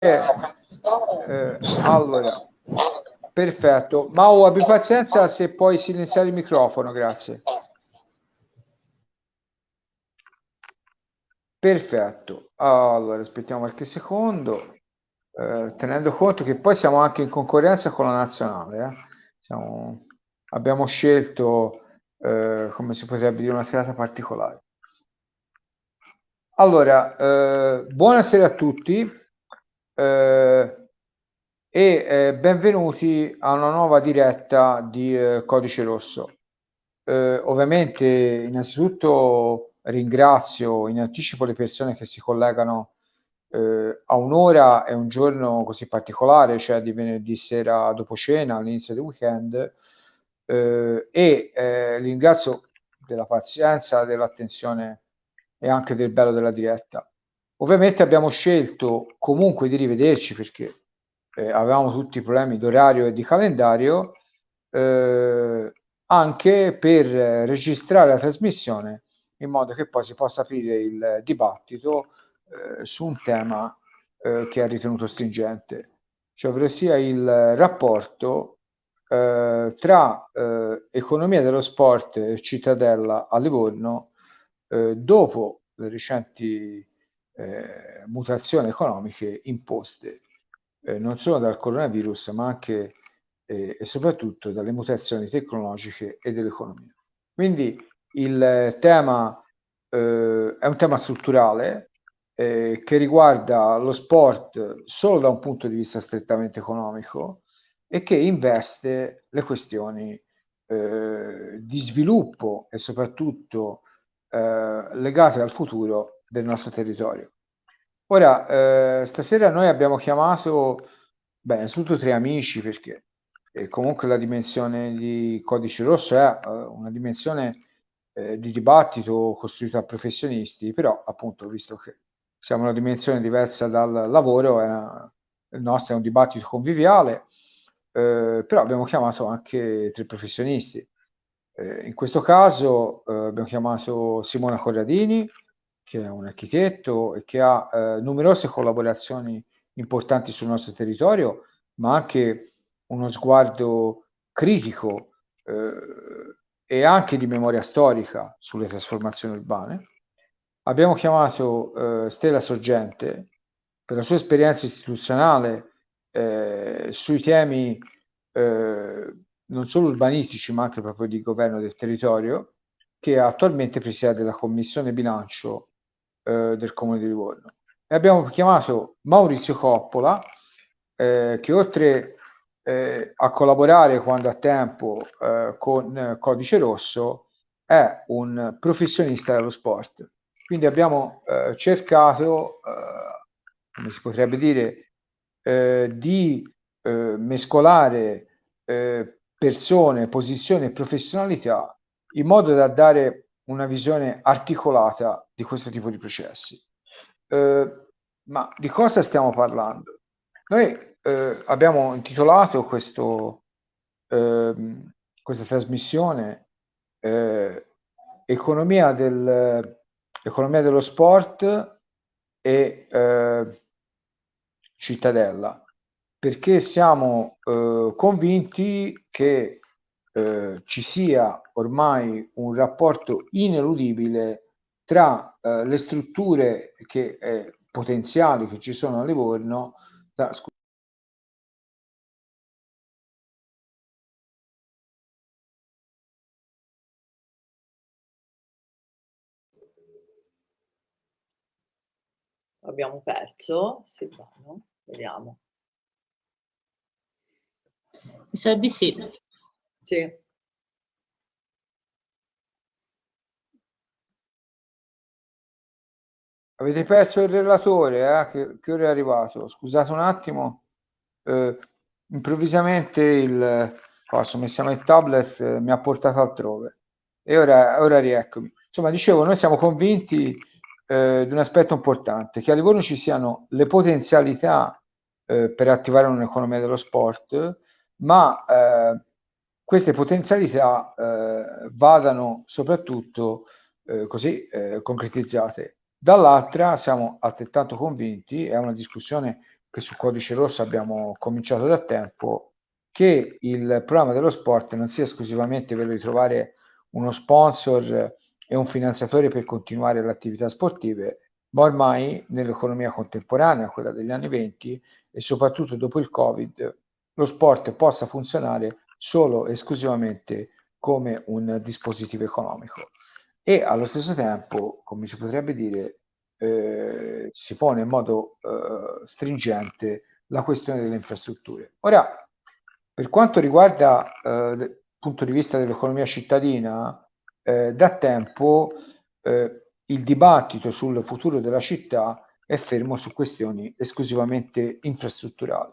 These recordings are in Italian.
eh, allora, perfetto. Mau, abbi pazienza se puoi silenziare il microfono, grazie. Perfetto. Allora, aspettiamo qualche secondo. Eh, tenendo conto che poi siamo anche in concorrenza con la nazionale. Eh. Siamo, abbiamo scelto, eh, come si potrebbe dire, una serata particolare. Allora, eh, buonasera a tutti eh, e eh, benvenuti a una nuova diretta di eh, Codice Rosso. Eh, ovviamente, innanzitutto ringrazio in anticipo le persone che si collegano eh, a un'ora e un giorno così particolare, cioè di venerdì sera dopo cena, all'inizio del weekend, e ringrazio della pazienza, dell'attenzione e anche del bello della diretta. Ovviamente abbiamo scelto comunque di rivederci perché eh, avevamo tutti i problemi d'orario e di calendario, eh, anche per registrare la trasmissione in modo che poi si possa aprire il dibattito eh, su un tema eh, che ha ritenuto stringente, cioè ovvero sia il rapporto eh, tra eh, economia dello sport e cittadella a Livorno dopo le recenti eh, mutazioni economiche imposte eh, non solo dal coronavirus ma anche eh, e soprattutto dalle mutazioni tecnologiche e dell'economia. Quindi il tema eh, è un tema strutturale eh, che riguarda lo sport solo da un punto di vista strettamente economico e che investe le questioni eh, di sviluppo e soprattutto legate al futuro del nostro territorio. Ora, eh, stasera noi abbiamo chiamato, beh, innanzitutto tre amici perché eh, comunque la dimensione di Codice Rosso è eh, una dimensione eh, di dibattito costruita a professionisti, però appunto, visto che siamo una dimensione diversa dal lavoro, una, il nostro è un dibattito conviviale, eh, però abbiamo chiamato anche tre professionisti eh, in questo caso abbiamo chiamato Simona Corradini, che è un architetto e che ha eh, numerose collaborazioni importanti sul nostro territorio, ma anche uno sguardo critico eh, e anche di memoria storica sulle trasformazioni urbane. Abbiamo chiamato eh, Stella Sorgente per la sua esperienza istituzionale eh, sui temi non solo urbanistici ma anche proprio di governo del territorio, che attualmente presiede la commissione bilancio eh, del Comune di Livorno. E abbiamo chiamato Maurizio Coppola, eh, che oltre eh, a collaborare quando ha tempo eh, con Codice Rosso, è un professionista dello sport. Quindi abbiamo eh, cercato, eh, come si potrebbe dire, di mescolare persone, posizioni e professionalità in modo da dare una visione articolata di questo tipo di processi. Eh, ma di cosa stiamo parlando? Noi eh, abbiamo intitolato questo, eh, questa trasmissione eh, economia, del, economia, dello sport e eh, cittadella perché siamo eh, convinti che eh, ci sia ormai un rapporto ineludibile tra eh, le strutture che, eh, potenziali che ci sono a Livorno. Da, Abbiamo perso Silvano, vediamo. Mi sa di sì. Sì. Avete perso il relatore, eh? che, che ora è arrivato? Scusate un attimo, eh, improvvisamente il, sono messo il tablet, eh, mi ha portato altrove e ora, ora rieccomi. Insomma, dicevo, noi siamo convinti eh, di un aspetto importante, che a Livorno ci siano le potenzialità eh, per attivare un'economia dello sport, ma eh, queste potenzialità eh, vadano soprattutto eh, così eh, concretizzate. Dall'altra siamo altrettanto convinti, è una discussione che su Codice Rosso abbiamo cominciato da tempo, che il programma dello sport non sia esclusivamente quello di trovare uno sponsor e un finanziatore per continuare le attività sportive, ma ormai nell'economia contemporanea, quella degli anni 20 e soprattutto dopo il Covid, lo sport possa funzionare solo e esclusivamente come un dispositivo economico e allo stesso tempo, come si potrebbe dire, eh, si pone in modo eh, stringente la questione delle infrastrutture. Ora, per quanto riguarda eh, il punto di vista dell'economia cittadina, eh, da tempo eh, il dibattito sul futuro della città è fermo su questioni esclusivamente infrastrutturali,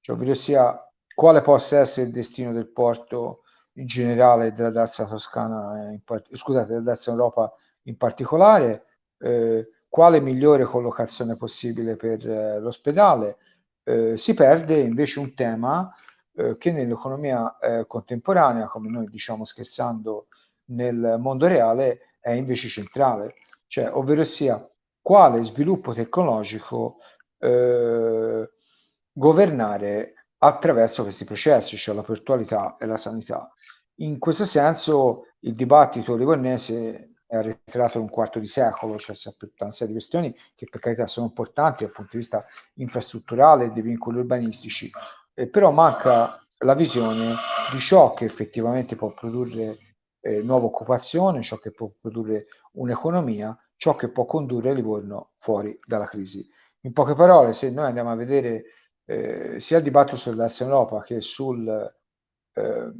cioè ovvero sia quale possa essere il destino del porto in generale della Dacia Toscana, in part- scusate, della Dacia Europa in particolare, eh, quale migliore collocazione possibile per eh, l'ospedale, eh, si perde invece un tema eh, che nell'economia eh, contemporanea, come noi diciamo scherzando nel mondo reale, è invece centrale, cioè ovvero sia quale sviluppo tecnologico eh, governare attraverso questi processi, cioè la portualità e la sanità. In questo senso il dibattito livornese è arretrato un quarto di secolo, cioè si tutta una serie di questioni che per carità sono importanti dal punto di vista infrastrutturale e dei vincoli urbanistici, eh, però manca la visione di ciò che effettivamente può produrre eh, nuova occupazione, ciò che può produrre un'economia, ciò che può condurre Livorno fuori dalla crisi. In poche parole, se noi andiamo a vedere eh, sia il dibattito sull'Asse Europa che sul, eh,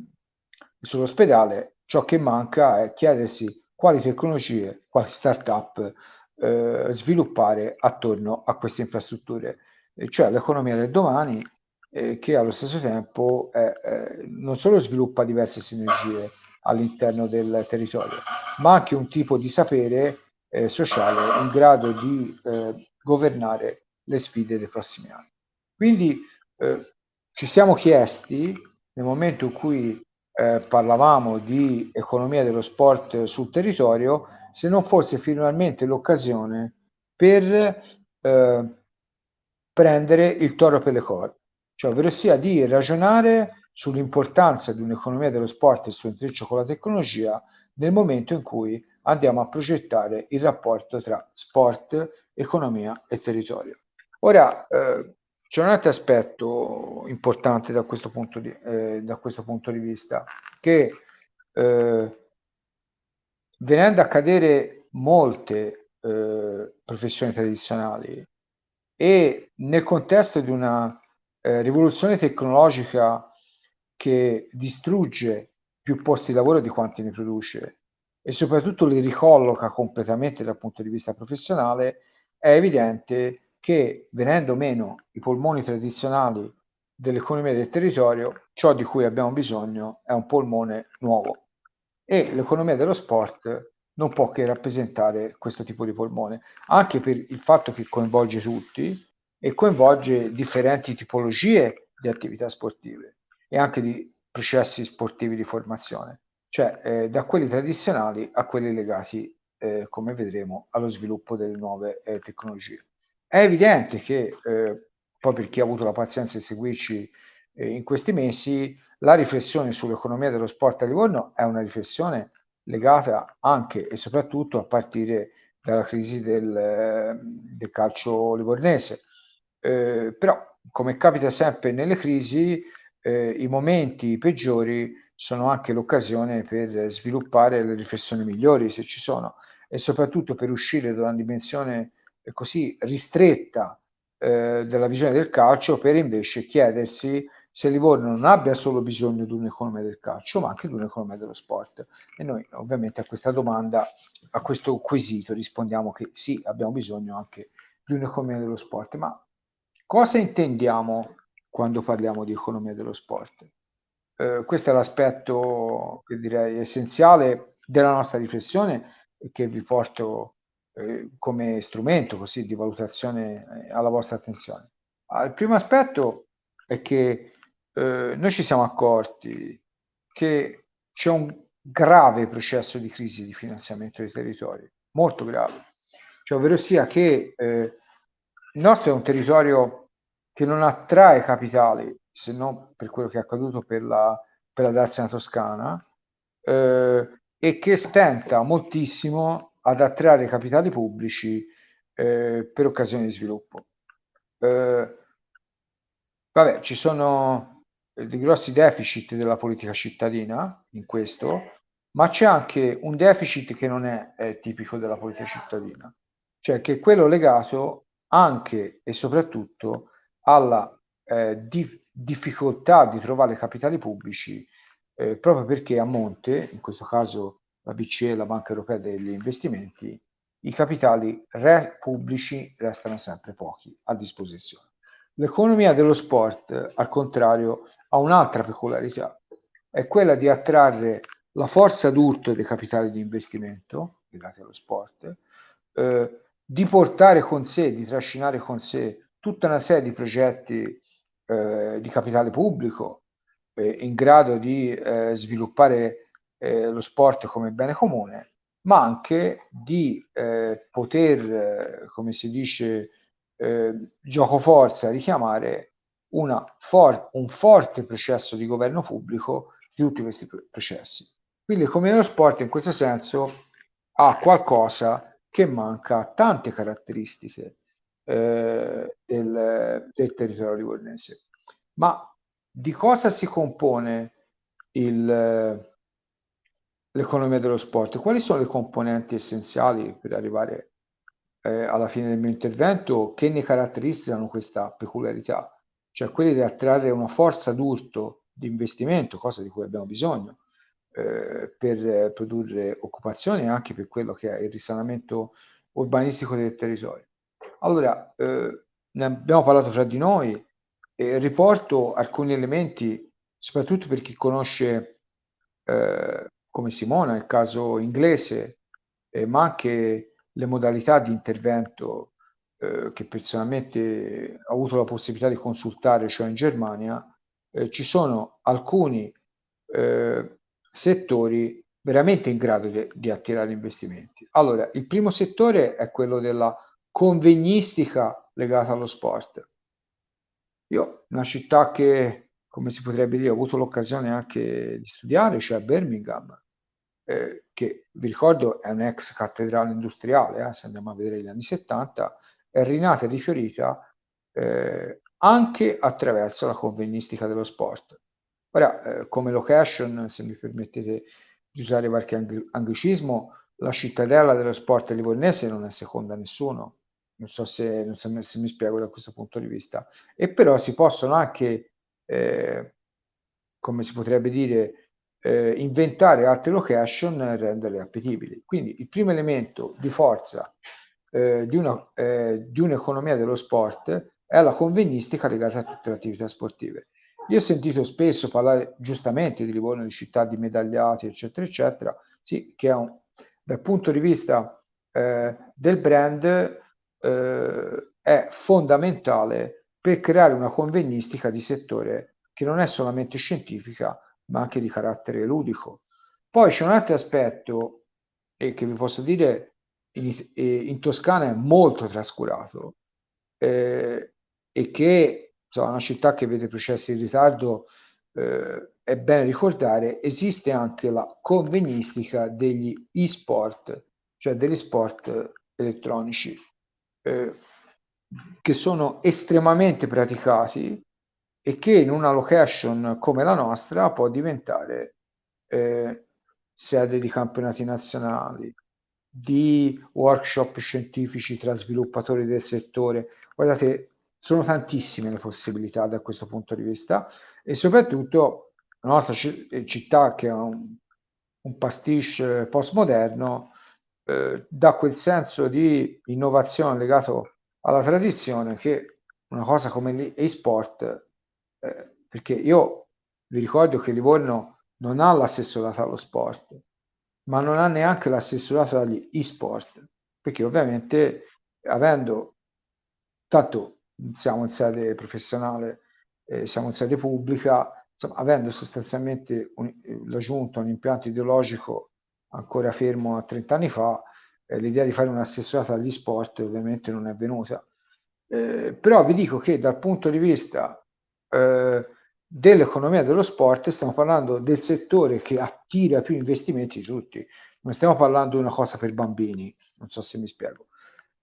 sull'ospedale, ciò che manca è chiedersi quali tecnologie, quali start-up eh, sviluppare attorno a queste infrastrutture, cioè l'economia del domani eh, che allo stesso tempo non solo sviluppa diverse sinergie all'interno del territorio, ma anche un tipo di sapere eh, sociale in grado di governare le sfide dei prossimi anni. Quindi eh, ci siamo chiesti, nel momento in cui eh, parlavamo di economia dello sport sul territorio, se non fosse finalmente l'occasione per eh, prendere il toro per le corna, cioè ovvero sia di ragionare sull'importanza di un'economia dello sport e il suo intreccio con la tecnologia nel momento in cui andiamo a progettare il rapporto tra sport, economia e territorio. Ora, eh, c'è un altro aspetto importante da questo punto di, eh, questo punto di vista, che eh, venendo a cadere molte eh, professioni tradizionali e nel contesto di una eh, rivoluzione tecnologica che distrugge più posti di lavoro di quanti ne produce e soprattutto li ricolloca completamente dal punto di vista professionale, è evidente che venendo meno i polmoni tradizionali dell'economia del territorio, ciò di cui abbiamo bisogno è un polmone nuovo. E l'economia dello sport non può che rappresentare questo tipo di polmone, anche per il fatto che coinvolge tutti e coinvolge differenti tipologie di attività sportive e anche di processi sportivi di formazione, cioè eh, da quelli tradizionali a quelli legati, eh, come vedremo, allo sviluppo delle nuove eh, tecnologie. È evidente che, eh, poi per chi ha avuto la pazienza di seguirci eh, in questi mesi, la riflessione sull'economia dello sport a Livorno è una riflessione legata anche e soprattutto a partire dalla crisi del, eh, del calcio livornese. però, come capita sempre nelle crisi, eh, i momenti peggiori sono anche l'occasione per sviluppare le riflessioni migliori, se ci sono, e soprattutto per uscire da una dimensione così ristretta eh, della visione del calcio, per invece chiedersi se Livorno non abbia solo bisogno di un'economia del calcio, ma anche di un'economia dello sport. E noi ovviamente a questa domanda, a questo quesito rispondiamo che sì, abbiamo bisogno anche di un'economia dello sport, ma cosa intendiamo quando parliamo di economia dello sport. Eh, questo è l'aspetto che direi essenziale della nostra riflessione e che vi porto eh, come strumento così di valutazione eh, alla vostra attenzione. Il primo aspetto è che eh, noi ci siamo accorti che c'è un grave processo di crisi di finanziamento dei territori, molto grave, cioè ovvero sia che eh, il nostro è un territorio che non attrae capitali, se non per quello che è accaduto per la, per la Darsena Toscana, eh, e che stenta moltissimo ad attrarre capitali pubblici eh, per occasioni di sviluppo. Eh, vabbè, ci sono dei grossi deficit della politica cittadina in questo, ma c'è anche un deficit che non è, è tipico della politica cittadina, cioè che è quello legato anche e soprattutto alla eh, dif- difficoltà di trovare capitali pubblici eh, proprio perché a monte, in questo caso la BCE, la Banca Europea degli Investimenti, i capitali re- pubblici restano sempre pochi a disposizione. L'economia dello sport, al contrario, ha un'altra peculiarità, è quella di attrarre la forza d'urto dei capitali di investimento legati allo sport, eh, di portare con sé, di trascinare con sé tutta una serie di progetti eh, di capitale pubblico eh, in grado di eh, sviluppare eh, lo sport come bene comune, ma anche di eh, poter, come si dice, gioco forza, richiamare for- un forte processo di governo pubblico di tutti questi processi. Quindi come lo sport in questo senso ha qualcosa che manca a tante caratteristiche eh, del, del, territorio livornese. Ma di cosa si compone il, l'economia dello sport? Quali sono le componenti essenziali per arrivare eh, alla fine del mio intervento che ne caratterizzano questa peculiarità? Cioè quelli di attrarre una forza d'urto di investimento, cosa di cui abbiamo bisogno, eh, per produrre occupazione e anche per quello che è il risanamento urbanistico del territorio. Allora, eh, ne abbiamo parlato fra di noi e riporto alcuni elementi, soprattutto per chi conosce eh, come Simona il caso inglese, eh, ma anche le modalità di intervento eh, che personalmente ho avuto la possibilità di consultare, cioè in Germania, eh, ci sono alcuni eh, settori veramente in grado di, di attirare investimenti. Allora, il primo settore è quello della convegnistica legata allo sport. Io, una città che, come si potrebbe dire, ho avuto l'occasione anche di studiare, cioè Birmingham, eh, che vi ricordo è un'ex cattedrale industriale, eh, se andiamo a vedere gli anni 70, è rinata e rifiorita eh, anche attraverso la convegnistica dello sport. Ora, eh, come location, se mi permettete di usare qualche ang- anglicismo, la cittadella dello sport livornese non è seconda a nessuno. Non so se, non so se mi spiego da questo punto di vista. E però si possono anche, eh, come si potrebbe dire, eh, inventare altre location e renderle appetibili. Quindi il primo elemento di forza eh, di, eh, un'economia dello sport è la convegnistica legata a tutte le attività sportive. Io ho sentito spesso parlare giustamente di Livorno, di città di medagliati, eccetera, eccetera, sì, che un, dal punto di vista eh, del brand eh, è fondamentale per creare una convegnistica di settore che non è solamente scientifica, ma anche di carattere ludico. Poi c'è un altro aspetto e che vi posso dire in, in Toscana è molto trascurato eh, e che insomma, una città che vede processi in ritardo, eh, è bene ricordare, esiste anche la convegnistica degli e-sport, cioè degli sport elettronici, eh, che sono estremamente praticati e che in una location come la nostra può diventare eh, sede di campionati nazionali, di workshop scientifici tra sviluppatori del settore. Guardate, sono tantissime le possibilità da questo punto di vista e soprattutto la nostra città che è un, un pastiche postmoderno eh, dà quel senso di innovazione legato alla tradizione che una cosa come l'e-sport, eh, perché io vi ricordo che Livorno non ha l'assessorato allo sport, ma non ha neanche l'assessorato agli e-sport, perché ovviamente avendo tanto siamo in sede professionale, eh, siamo in sede pubblica, insomma, avendo sostanzialmente un, la giunta un impianto ideologico ancora fermo a 30 anni fa, eh, l'idea di fare un assessorato agli sport ovviamente non è venuta. Eh, però vi dico che dal punto di vista eh, dell'economia dello sport stiamo parlando del settore che attira più investimenti di tutti. Non stiamo parlando di una cosa per bambini, non so se mi spiego.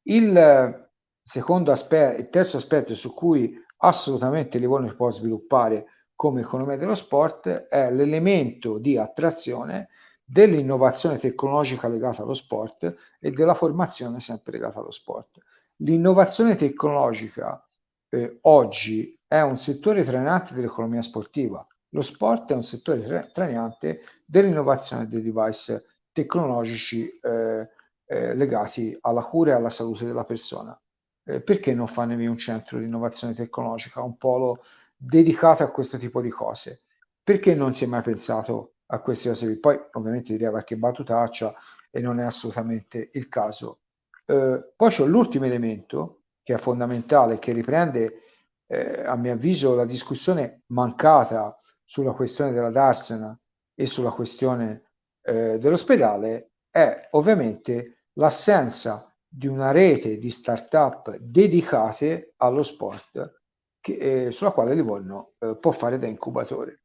Il secondo aspetto, il terzo aspetto su cui assolutamente Livorno può sviluppare come economia dello sport è l'elemento di attrazione dell'innovazione tecnologica legata allo sport e della formazione sempre legata allo sport. L'innovazione tecnologica eh, oggi è un settore trainante dell'economia sportiva, lo sport è un settore trainante dell'innovazione dei device tecnologici eh, eh, legati alla cura e alla salute della persona. Eh, perché non fanevi un centro di innovazione tecnologica, un polo dedicato a questo tipo di cose? Perché non si è mai pensato a queste cose? Poi ovviamente direi qualche battutaccia e non è assolutamente il caso. Eh, poi c'è l'ultimo elemento che è fondamentale, che riprende eh, a mio avviso la discussione mancata sulla questione della Darsena e sulla questione eh, dell'ospedale, è ovviamente l'assenza di una rete di start-up dedicate allo sport che, eh, sulla quale Livorno eh, può fare da incubatore.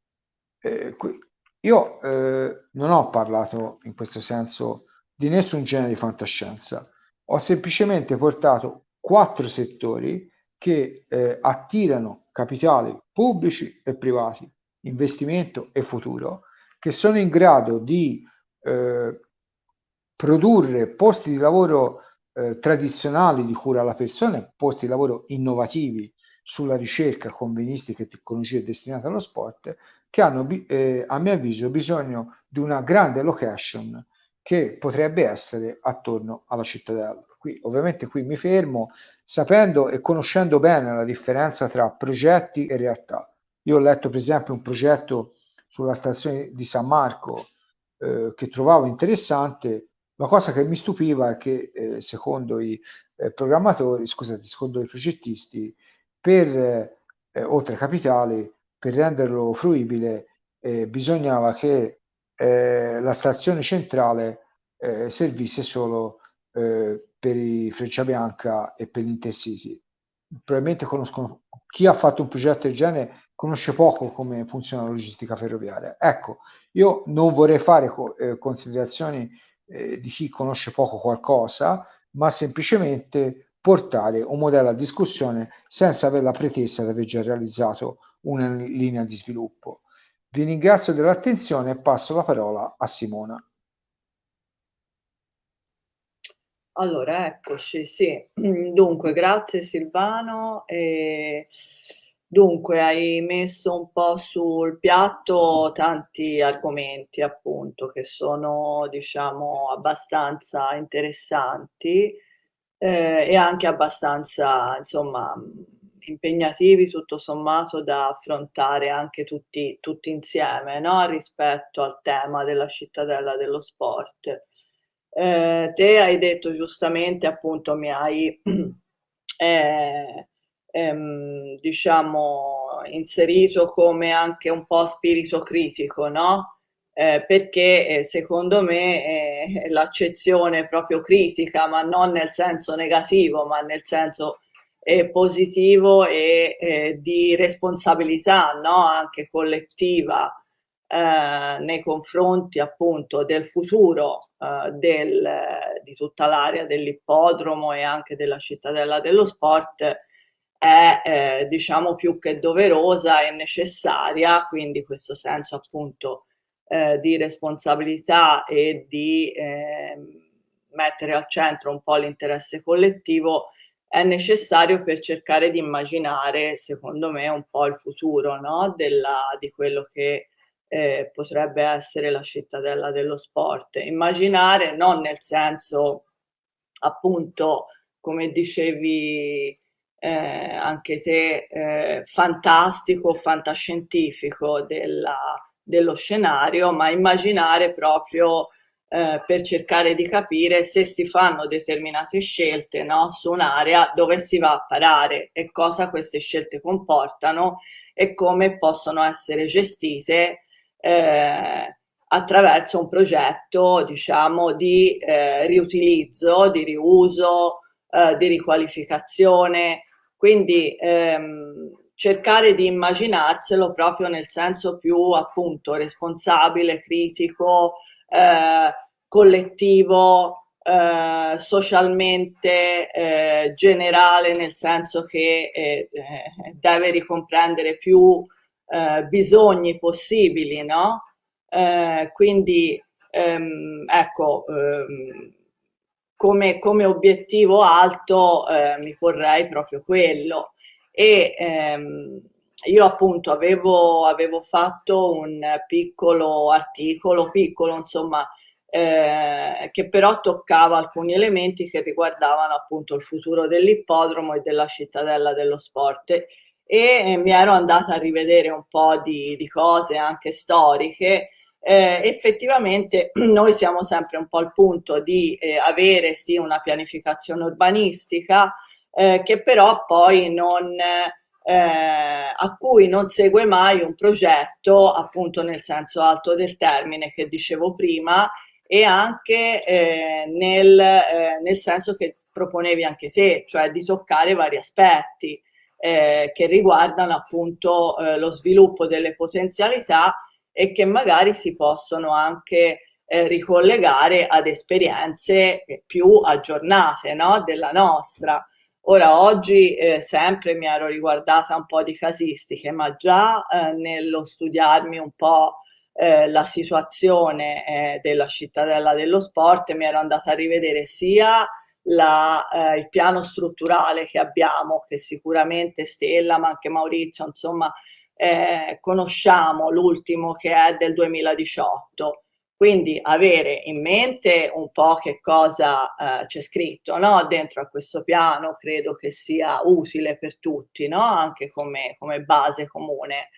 Eh, qui, io eh, non ho parlato in questo senso di nessun genere di fantascienza, ho semplicemente portato quattro settori che eh, attirano capitali pubblici e privati, investimento e futuro, che sono in grado di eh, produrre posti di lavoro eh, tradizionali di cura alla persona, posti di lavoro innovativi sulla ricerca, convenistica e tecnologie destinate allo sport, che hanno, eh, a mio avviso, bisogno di una grande location che potrebbe essere attorno alla cittadella. Qui, ovviamente qui mi fermo sapendo e conoscendo bene la differenza tra progetti e realtà. Io ho letto per esempio un progetto sulla stazione di San Marco eh, che trovavo interessante la cosa che mi stupiva è che, eh, secondo i eh, programmatori, scusate, secondo i progettisti, per, eh, oltre capitali, per renderlo fruibile, eh, bisognava che eh, la stazione centrale eh, servisse solo per i Freccia Bianca e per gli Intercity. Probabilmente conoscono, chi ha fatto un progetto del genere conosce poco come funziona la logistica ferroviaria. Ecco, io non vorrei fare considerazioni eh, di chi conosce poco qualcosa, ma semplicemente portare un modello a discussione senza avere la pretesa di aver già realizzato una linea di sviluppo. Vi ringrazio dell'attenzione e passo la parola a Simona. Allora, eccoci, sì. Dunque, grazie Silvano. E Dunque, hai messo un po' sul piatto tanti argomenti, appunto, che sono, diciamo, abbastanza interessanti eh, e anche abbastanza, insomma, impegnativi tutto sommato da affrontare anche tutti, tutti insieme, no? Rispetto al tema della cittadella dello sport. Eh, te hai detto giustamente, appunto, mi hai... Eh, ehm, diciamo, inserito come anche un po' spirito critico, no? Eh, perché eh, secondo me eh, l'accezione proprio critica, ma non nel senso negativo, ma nel senso eh, positivo e eh, di responsabilità no? anche collettiva eh, nei confronti appunto del futuro del, di tutta l'area dell'ippodromo e anche della cittadella dello sport è eh, diciamo più che doverosa e necessaria, quindi questo senso appunto eh, di responsabilità e di eh, mettere al centro un po' l'interesse collettivo è necessario per cercare di immaginare, secondo me, un po' il futuro no? Della, di quello che eh, potrebbe essere la cittadella dello sport. Immaginare non nel senso appunto, come dicevi eh, anche se eh, fantastico, fantascientifico della, dello scenario, ma immaginare proprio eh, per cercare di capire se si fanno determinate scelte no, su un'area dove si va a parare e cosa queste scelte comportano e come possono essere gestite eh, attraverso un progetto diciamo di eh, riutilizzo, di riuso, eh, di riqualificazione, quindi ehm, cercare di immaginarselo proprio nel senso più appunto responsabile, critico, eh, collettivo, eh, socialmente eh, generale, nel senso che eh, eh, deve ricomprendere più eh, bisogni possibili, no? quindi ehm, ecco, ehm, come, come, obiettivo alto mi porrei proprio quello e ehm, io appunto avevo, avevo, fatto un piccolo articolo, piccolo insomma, eh, che però toccava alcuni elementi che riguardavano appunto il futuro dell'ippodromo e della cittadella dello sport. E, e mi ero andata a rivedere un po' di, di cose anche storiche. Eh, effettivamente noi siamo sempre un po' al punto di eh, avere sì una pianificazione urbanistica eh, che però poi non, eh, a cui non segue mai un progetto appunto nel senso alto del termine che dicevo prima e anche eh, nel, eh, nel senso che proponevi anche te, cioè di toccare vari aspetti eh, che riguardano appunto eh, lo sviluppo delle potenzialità e che magari si possono anche eh, ricollegare ad esperienze più aggiornate no? della nostra. Ora, oggi eh, sempre mi ero riguardata un po' di casistiche, ma già eh, nello studiarmi un po' eh, la situazione eh, della cittadella dello sport mi ero andata a rivedere sia la, eh, il piano strutturale che abbiamo, che sicuramente Stella, ma anche Maurizio, insomma, eh, conosciamo l'ultimo che è del 2018 quindi avere in mente un po' che cosa eh, c'è scritto no? dentro a questo piano credo che sia utile per tutti, no? anche come, come, base comune.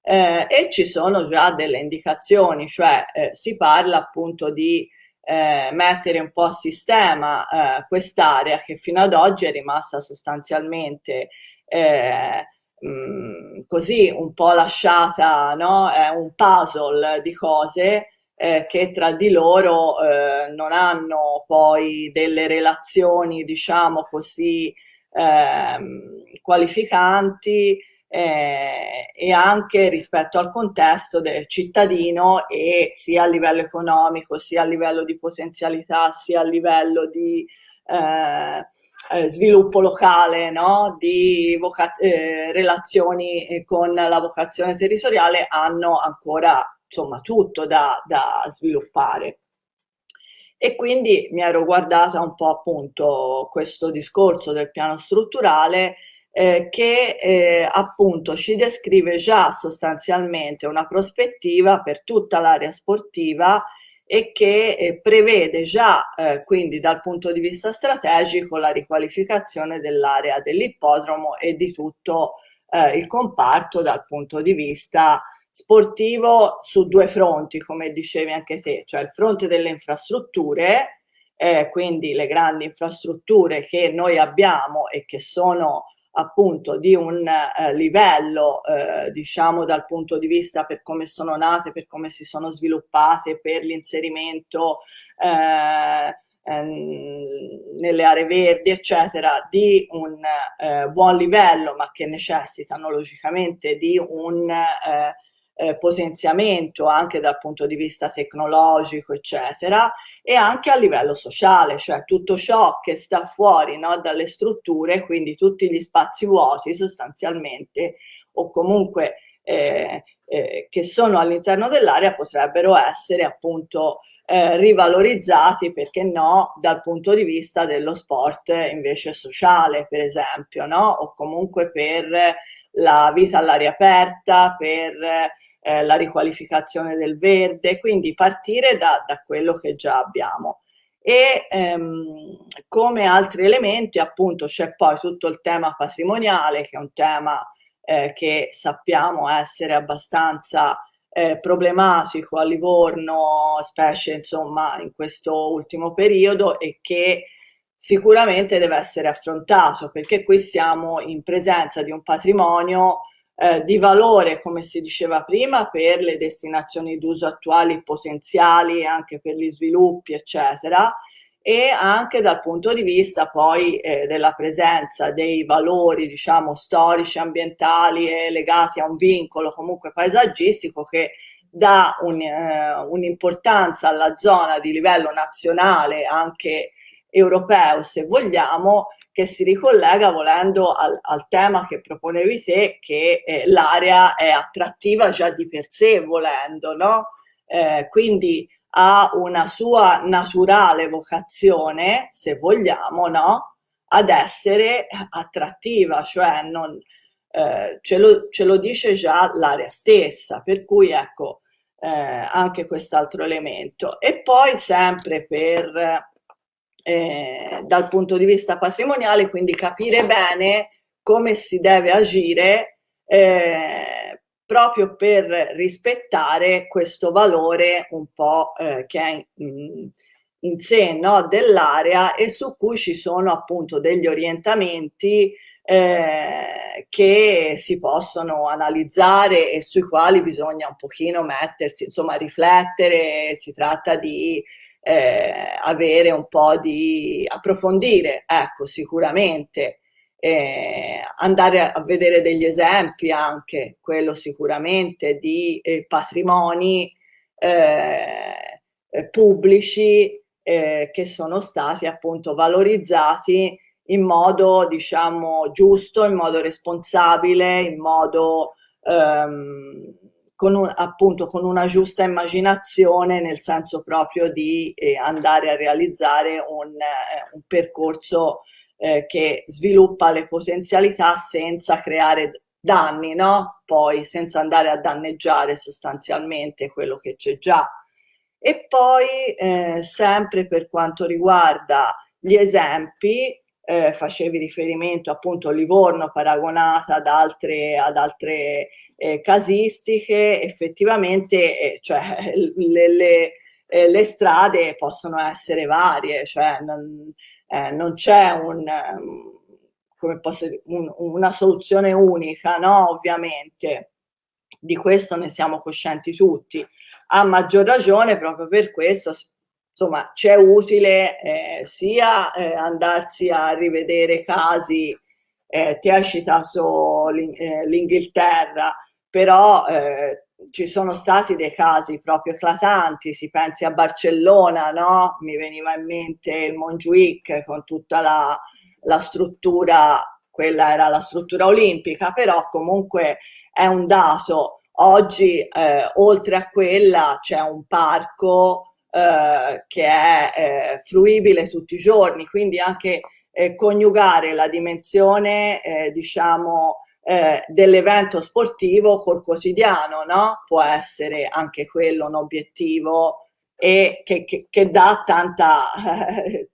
Eh, e ci sono già delle indicazioni, cioè eh, si parla appunto di eh, mettere un po' a sistema eh, quest'area che fino ad oggi è rimasta sostanzialmente eh, mh, così un po' lasciata, no? è un puzzle di cose eh, che tra di loro eh, non hanno poi delle relazioni, diciamo così, ehm, qualificanti eh, e anche rispetto al contesto del cittadino e sia a livello economico, sia a livello di potenzialità, sia a livello di eh, eh sviluppo locale, no? di eh, relazioni con la vocazione territoriale hanno ancora insomma tutto da, da sviluppare. E quindi mi ero guardata un po' appunto questo discorso del piano strutturale eh, che eh, appunto ci descrive già sostanzialmente una prospettiva per tutta l'area sportiva e che eh, prevede già eh, quindi dal punto di vista strategico la riqualificazione dell'area dell'ippodromo e di tutto eh, il comparto dal punto di vista sportivo su due fronti, come dicevi anche te, cioè il fronte delle infrastrutture, eh, quindi le grandi infrastrutture che noi abbiamo e che sono appunto di un eh, livello, eh, diciamo dal punto di vista per come sono nate, per come si sono sviluppate, per l'inserimento eh, ehm, nelle aree verdi, eccetera, di un eh, buon livello, ma che necessitano logicamente di un eh, eh, potenziamento anche dal punto di vista tecnologico, eccetera, e anche a livello sociale, cioè tutto ciò che sta fuori no, dalle strutture, quindi tutti gli spazi vuoti sostanzialmente, o comunque eh, eh, che sono all'interno dell'area potrebbero essere appunto eh, rivalorizzati, perché no, dal punto di vista dello sport invece sociale, per esempio, no? o comunque per la vita all'aria aperta, per eh, la riqualificazione del verde, quindi partire da, da quello che già abbiamo. E ehm, come altri elementi appunto c'è poi tutto il tema patrimoniale che è un tema eh, che sappiamo essere abbastanza eh, problematico a Livorno, specie insomma in questo ultimo periodo e che sicuramente deve essere affrontato perché qui siamo in presenza di un patrimonio eh, di valore, come si diceva prima, per le destinazioni d'uso attuali potenziali, anche per gli sviluppi, eccetera, e anche dal punto di vista poi eh, della presenza dei valori diciamo storici, ambientali e legati a un vincolo comunque paesaggistico che dà un'importanza un, eh, alla zona di livello nazionale anche europeo se vogliamo che si ricollega volendo al, al tema che proponevi te che eh, l'area è attrattiva già di per sé volendo no? Eh, quindi ha una sua naturale vocazione se vogliamo no? ad essere attrattiva cioè non, eh, ce, lo, ce, lo, dice già l'area stessa per cui ecco eh, anche quest'altro elemento e poi sempre per eh, dal punto di vista patrimoniale, quindi capire bene come si deve agire eh, proprio per rispettare questo valore un po' eh, che è in, in sé no, dell'area e su cui ci sono appunto degli orientamenti eh, che si possono analizzare e sui quali bisogna un pochino mettersi, insomma riflettere, si tratta di eh, avere un po' di approfondire, ecco, sicuramente. Eh, andare a vedere degli esempi anche, quello sicuramente, di eh, patrimoni eh, eh, pubblici eh, che sono stati appunto valorizzati in modo diciamo giusto, in modo responsabile, in modo ehm, con un, appunto con una giusta immaginazione nel senso proprio di eh, andare a realizzare un, eh, un percorso eh, che sviluppa le potenzialità senza creare danni, no? Poi senza andare a danneggiare sostanzialmente quello che c'è già. E poi eh, sempre per quanto riguarda gli esempi, eh, facevi riferimento appunto a Livorno paragonata ad altre, ad altre eh, casistiche, effettivamente eh, cioè, le, le, eh, le, strade possono essere varie, cioè non, eh, non c'è un, come posso un, una soluzione unica, no? ovviamente. Di questo ne siamo coscienti tutti. A maggior ragione, proprio per questo, insomma, c'è utile eh, sia eh, andarsi a rivedere casi, eh, ti hai citato eh, l'Inghilterra, però eh, ci sono stati dei casi proprio eclatanti, si pensi a Barcellona, no? Mi veniva in mente il Montjuic con tutta la, la struttura, quella era la struttura olimpica, però comunque è un dato. Oggi, eh, oltre a quella, c'è un parco eh, che è eh, fruibile tutti i giorni, quindi anche eh, coniugare la dimensione, diciamo, dell'evento sportivo col quotidiano, no? Può essere anche quello un obiettivo e che, che, che dà tanta,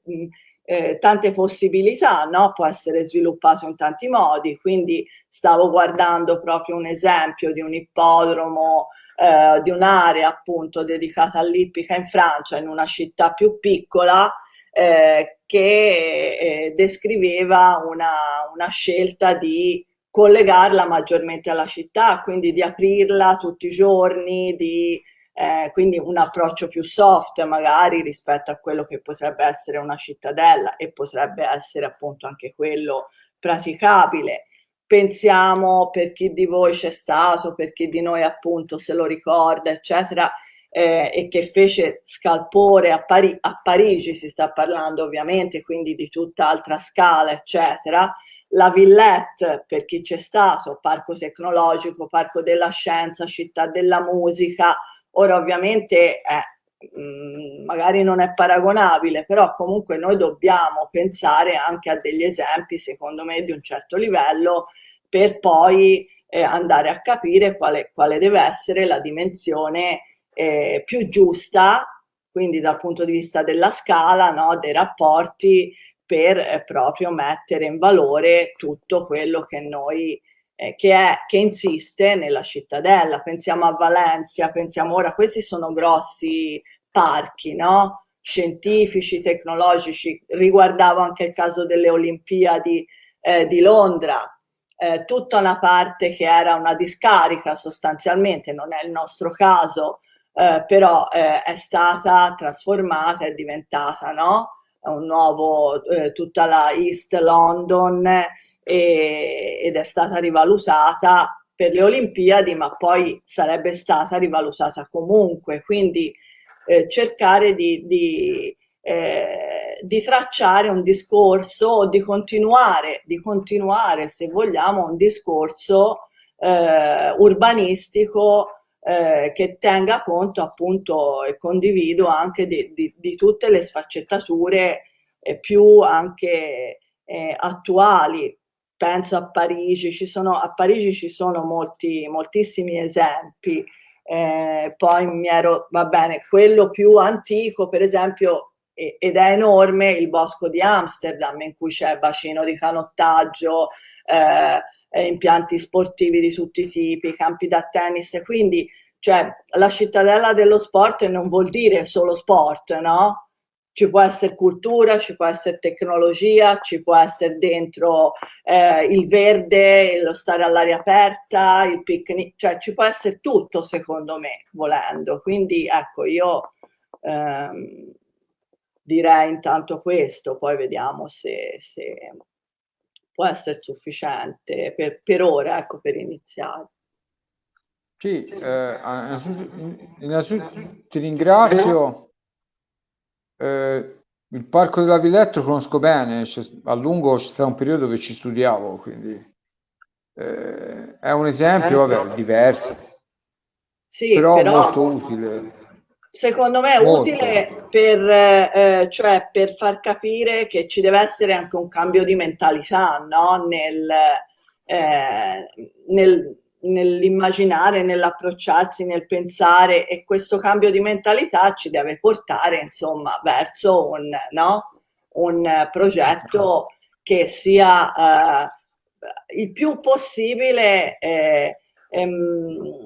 eh, tante possibilità, no? Può essere sviluppato in tanti modi, quindi stavo guardando proprio un esempio di un ippodromo eh, di un'area appunto dedicata all'ippica in Francia, in una città più piccola, eh, che eh, descriveva una, una scelta di collegarla maggiormente alla città, quindi di aprirla tutti i giorni, di, eh, quindi un approccio più soft magari rispetto a quello che potrebbe essere una cittadella e potrebbe essere appunto anche quello praticabile pensiamo per chi di voi c'è stato, per chi di noi appunto se lo ricorda, eccetera, eh, e che fece scalpore a, Pari a, Parigi, si sta parlando ovviamente, quindi di tutta altra scala, eccetera. La Villette, per chi c'è stato, parco tecnologico, parco della scienza, città della musica, ora ovviamente è mm, magari non è paragonabile, però comunque noi dobbiamo pensare anche a degli esempi, secondo me, di un certo livello per poi eh, andare a capire quale, quale, deve essere la dimensione eh, più giusta, quindi dal punto di vista della scala, no, dei rapporti, per eh, proprio mettere in valore tutto quello che noi eh, che, è, che insiste nella cittadella. Pensiamo a Valencia, pensiamo ora, questi sono grossi parchi, no? scientifici, tecnologici, riguardavo anche il caso delle Olimpiadi eh, di Londra, eh, tutta una parte che era una discarica sostanzialmente, non è il nostro caso, eh, però eh, è stata trasformata, è diventata no? un nuovo, eh, tutta la East London e, ed è stata rivalutata per le Olimpiadi, ma poi sarebbe stata rivalutata comunque, quindi eh, cercare di, di, eh, di, tracciare un discorso di continuare, di continuare, se vogliamo, un discorso eh, urbanistico eh, che tenga conto appunto e condivido anche di, di, di tutte le sfaccettature eh, più anche eh, attuali. Penso a Parigi, ci sono, a Parigi ci sono molti, moltissimi esempi. Eh, poi mi ero, va bene, quello più antico, per esempio, ed è enorme, il bosco di Amsterdam, in cui c'è bacino di canottaggio, eh, impianti sportivi di tutti i tipi, campi da tennis, quindi cioè, la cittadella dello sport non vuol dire solo sport, no? Ci può essere cultura, ci può essere tecnologia, ci può essere dentro eh, il verde, lo stare all'aria aperta, il picnic, cioè ci può essere tutto secondo me, volendo. Quindi ecco, io ehm, direi intanto questo, poi vediamo se, se può essere sufficiente per, per ora, ecco, per iniziare. Sì, eh, innanzitutto, ti ringrazio. Eh, il Parco della Villetta lo conosco bene, a lungo c'è stato un periodo dove ci studiavo, quindi eh, è un esempio, vabbè, diverso, sì, però, però molto utile. Secondo me è molto. utile per, eh, cioè per far capire che ci deve essere anche un cambio di mentalità no? nel, eh, nel, nell'immaginare, nell'approcciarsi, nel pensare e questo cambio di mentalità ci deve portare insomma verso un, no? un progetto che sia eh, il più possibile eh, ehm,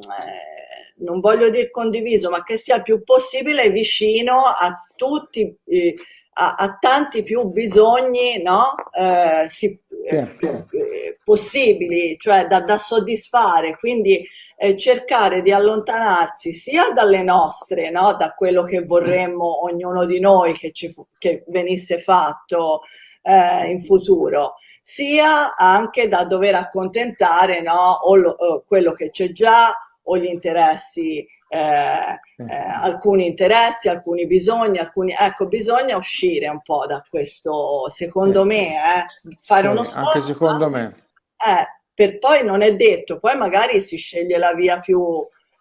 non voglio dire condiviso, ma che sia il più possibile vicino a tutti, eh, a, a, tanti più bisogni no? eh, si, eh, eh, possibili, cioè da, da soddisfare, quindi eh, cercare di allontanarsi sia dalle nostre, no? da quello che vorremmo ognuno di noi che, ci, che venisse fatto eh, in futuro, sia anche da dover accontentare no? o, lo, o quello che c'è già o gli interessi, eh, eh, alcuni interessi, alcuni bisogni, alcuni, ecco, bisogna uscire un po' da questo, secondo me, eh, fare uno sforzo. Anche secondo me. Eh, per poi non è detto, poi magari si sceglie la via più,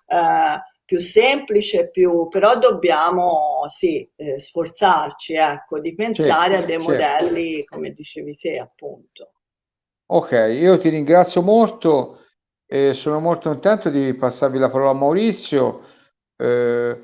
eh, più semplice, più, però dobbiamo sì, eh, sforzarci ecco, di pensare sì, a dei sì. modelli, come dicevi te, appunto. Ok, io ti ringrazio molto e sono molto contento di passarvi la parola a Maurizio, eh,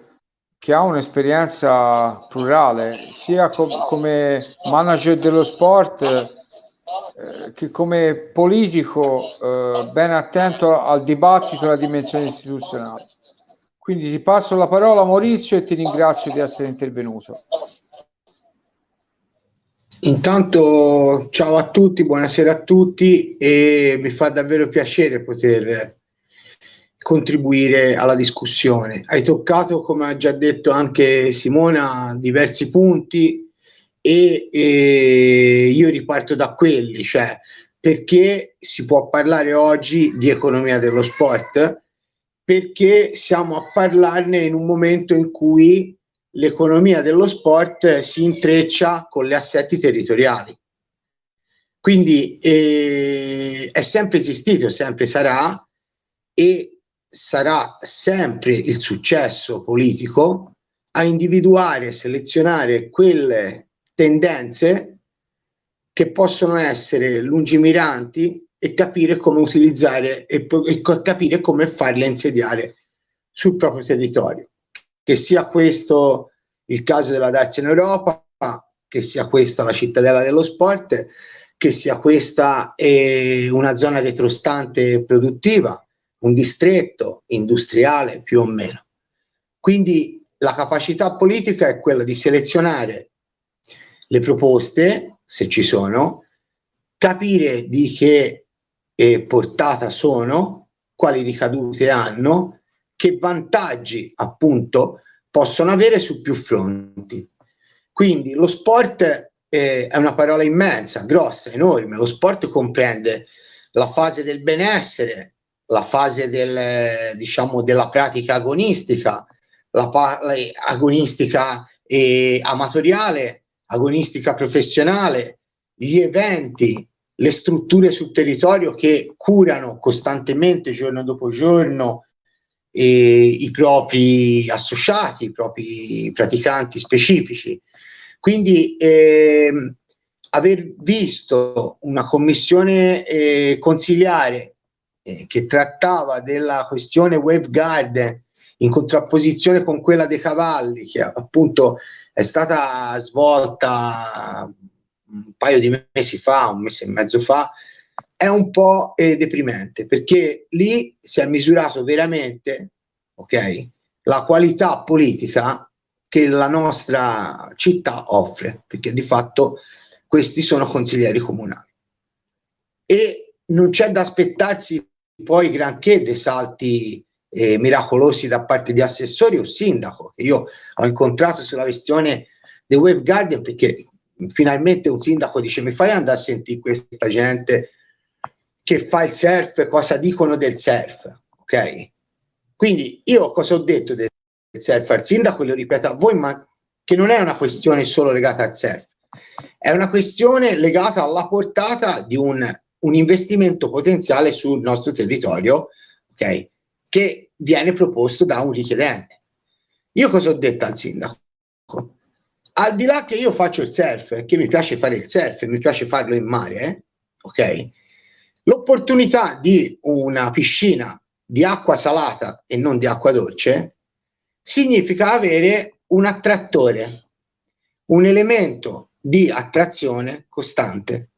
che ha un'esperienza plurale, sia com come manager dello sport eh, che come politico eh, ben attento al dibattito e alla dimensione istituzionale. Quindi ti passo la parola Maurizio e ti ringrazio di essere intervenuto. Intanto ciao a tutti, buonasera a tutti e mi fa davvero piacere poter contribuire alla discussione. Hai toccato, come ha già detto anche Simona, diversi punti e, e io riparto da quelli, cioè perché si può parlare oggi di economia dello sport? Perché siamo a parlarne in un momento in cui l'economia dello sport si intreccia con gli assetti territoriali. Quindi eh, è sempre esistito, sempre sarà e sarà sempre il successo politico a individuare e selezionare quelle tendenze che possono essere lungimiranti e capire come utilizzare e, e capire come farle insediare sul proprio territorio che sia questo il caso della Darsi in Europa, che sia questa la cittadella dello sport, che sia questa eh, una zona retrostante produttiva, un distretto industriale più o meno. Quindi la capacità politica è quella di selezionare le proposte, se ci sono, capire di che eh, portata sono, quali ricadute hanno che vantaggi appunto possono avere su più fronti. Quindi lo sport eh, è una parola immensa, grossa, enorme. Lo sport comprende la fase del benessere, la fase del, diciamo, della pratica agonistica, la, la agonistica eh, amatoriale, agonistica professionale, gli eventi, le strutture sul territorio che curano costantemente, giorno dopo giorno, i propri associati, i propri praticanti specifici. Quindi eh, aver visto una commissione eh, consiliare eh, che trattava della questione Wave Garden in contrapposizione con quella dei cavalli, che appunto è stata svolta un paio di mesi fa, un mese e mezzo fa, è un po' eh, deprimente perché lì si è misurato veramente ok, la qualità politica che la nostra città offre, perché di fatto questi sono consiglieri comunali. E non c'è da aspettarsi poi granché dei salti eh, miracolosi da parte di assessori o sindaco, che io ho incontrato sulla questione dei Wave Guardian, perché finalmente un sindaco dice mi fai andare a sentire questa gente che fa il surf, cosa dicono del surf, ok? Quindi io cosa ho detto del surf al sindaco, lo ripeto a voi, ma che non è una questione solo legata al surf, è una questione legata alla portata di un, un investimento potenziale sul nostro territorio, ok? Che viene proposto da un richiedente. Io cosa ho detto al sindaco? Al di là che io faccio il surf, che mi piace fare il surf, mi piace farlo in mare, eh? ok? L'opportunità di una piscina di acqua salata e non di acqua dolce significa avere un attrattore, un elemento di attrazione costante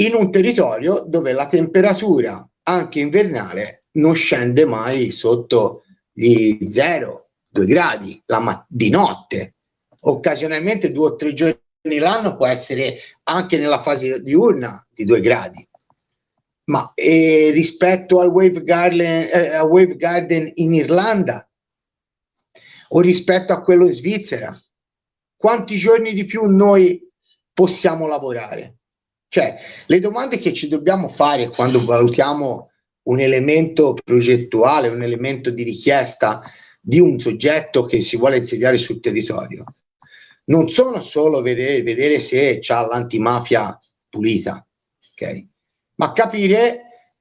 in un territorio dove la temperatura anche invernale non scende mai sotto gli 0, 2 gradi la di notte. Occasionalmente due o tre giorni l'anno può essere anche nella fase diurna di 2 gradi. Ma eh, rispetto al Wave, Garden, eh, a Wave Garden in Irlanda o rispetto a quello in Svizzera, quanti giorni di più noi possiamo lavorare? Cioè, le domande che ci dobbiamo fare quando valutiamo un elemento progettuale, un elemento di richiesta di un soggetto che si vuole insediare sul territorio, non sono solo vedere, vedere se c'ha l'antimafia pulita, ok? Ma capire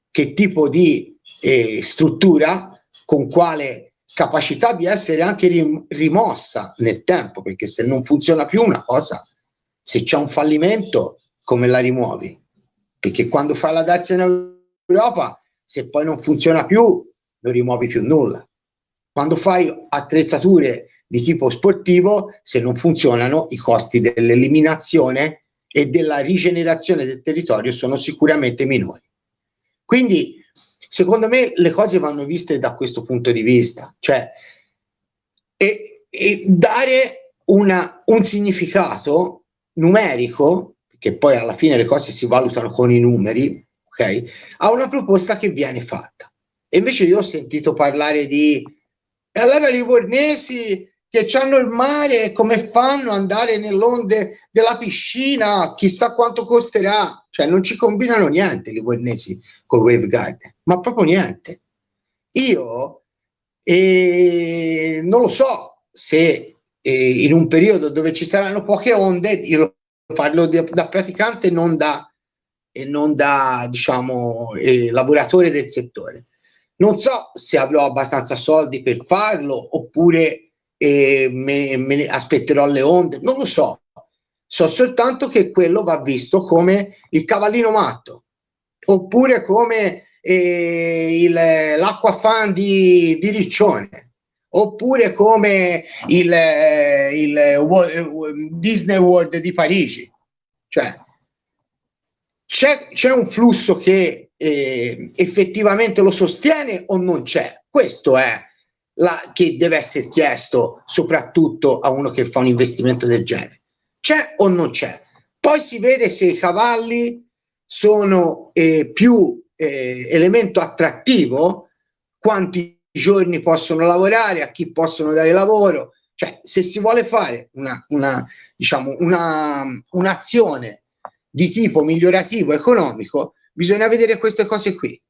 che tipo di eh, struttura, con quale capacità di essere anche rim rimossa nel tempo, perché se non funziona più una cosa, se c'è un fallimento, come la rimuovi? Perché quando fai la darsi in Europa, se poi non funziona più, non rimuovi più nulla. Quando fai attrezzature di tipo sportivo, se non funzionano, i costi dell'eliminazione e della rigenerazione del territorio sono sicuramente minori. Quindi, secondo me, le cose vanno viste da questo punto di vista, cioè e, e dare una, un significato numerico che poi alla fine le cose si valutano con i numeri, ok? A una proposta che viene fatta. E invece io ho sentito parlare di e allora i livornesi che hanno il mare, come fanno ad andare nell'onde della piscina, chissà quanto costerà, cioè non ci combinano niente i livornesi con Wave Garden, ma proprio niente. Io eh, non lo so se eh, in un periodo dove ci saranno poche onde, io parlo di, da praticante non da, e non da diciamo, eh, lavoratore del settore. Non so se avrò abbastanza soldi per farlo oppure eh, me, me aspetterò le onde, non lo so. So soltanto che quello va visto come il cavallino matto oppure come eh, l'acqua fan di, di Riccione oppure come il, eh, il, il Disney World di Parigi. Cioè, c'è, un flusso che eh, effettivamente lo sostiene o non c'è? Questo è la, che deve essere chiesto soprattutto a uno che fa un investimento del genere. C'è o non c'è? Poi si vede se i cavalli sono eh, più eh, elemento attrattivo, quanti giorni possono lavorare, a chi possono dare lavoro, Cioè, se si vuole fare una, una, diciamo, una, un'azione di tipo migliorativo economico, bisogna vedere queste cose qui.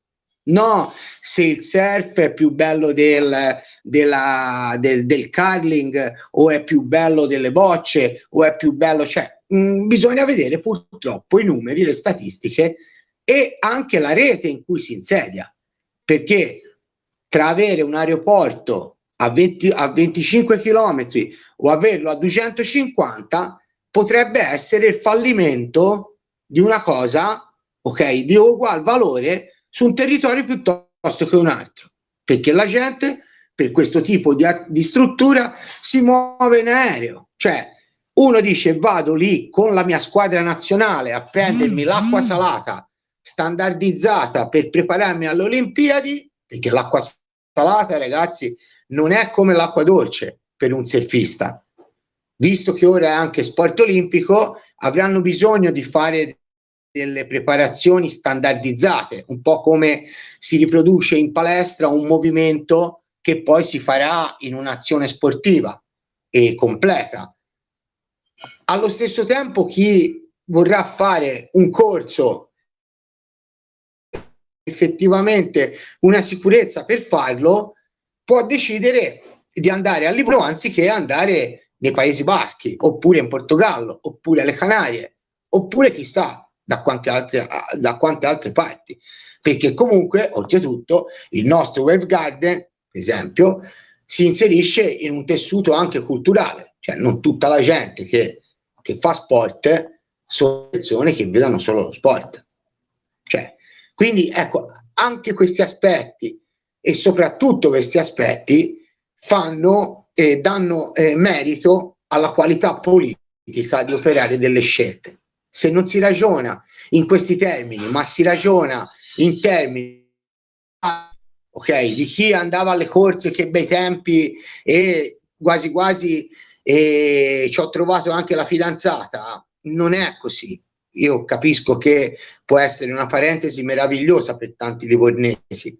No, se il surf è più bello del, della, del, del curling o è più bello delle bocce o è più bello, cioè mh, mm, bisogna vedere purtroppo i numeri, le statistiche e anche la rete in cui si insedia, perché tra avere un aeroporto a, 20, a 25 km o averlo a 250 potrebbe essere il fallimento di una cosa, ok, di ugual valore su un territorio piuttosto che un altro, perché la gente per questo tipo di, di struttura si muove in aereo, cioè uno dice vado lì con la mia squadra nazionale a prendermi mm, l'acqua mm. salata standardizzata per prepararmi alle Olimpiadi, perché l'acqua salata ragazzi non è come l'acqua dolce per un surfista. Visto che ora è anche sport olimpico, avranno bisogno di fare delle preparazioni standardizzate, un po' come si riproduce in palestra un movimento che poi si farà in un'azione sportiva e completa. Allo stesso tempo chi vorrà fare un corso effettivamente una sicurezza per farlo può decidere di andare a Livorno anziché andare nei Paesi Baschi, oppure in Portogallo, oppure alle Canarie, oppure chissà da quante altre, da quante altre parti. Perché comunque, oltretutto, il nostro Wave Garden, per esempio, si inserisce in un tessuto anche culturale, cioè non tutta la gente che, che fa sport sono persone che vedono solo lo sport. Cioè, quindi ecco, anche questi aspetti e soprattutto questi aspetti fanno eh, danno eh, merito alla qualità politica di operare delle scelte. Se non si ragiona in questi termini, ma si ragiona in termini ok, di chi andava alle corse, che bei tempi e quasi quasi e ci ho trovato anche la fidanzata, non è così. Io capisco che può essere una parentesi meravigliosa per tanti livornesi,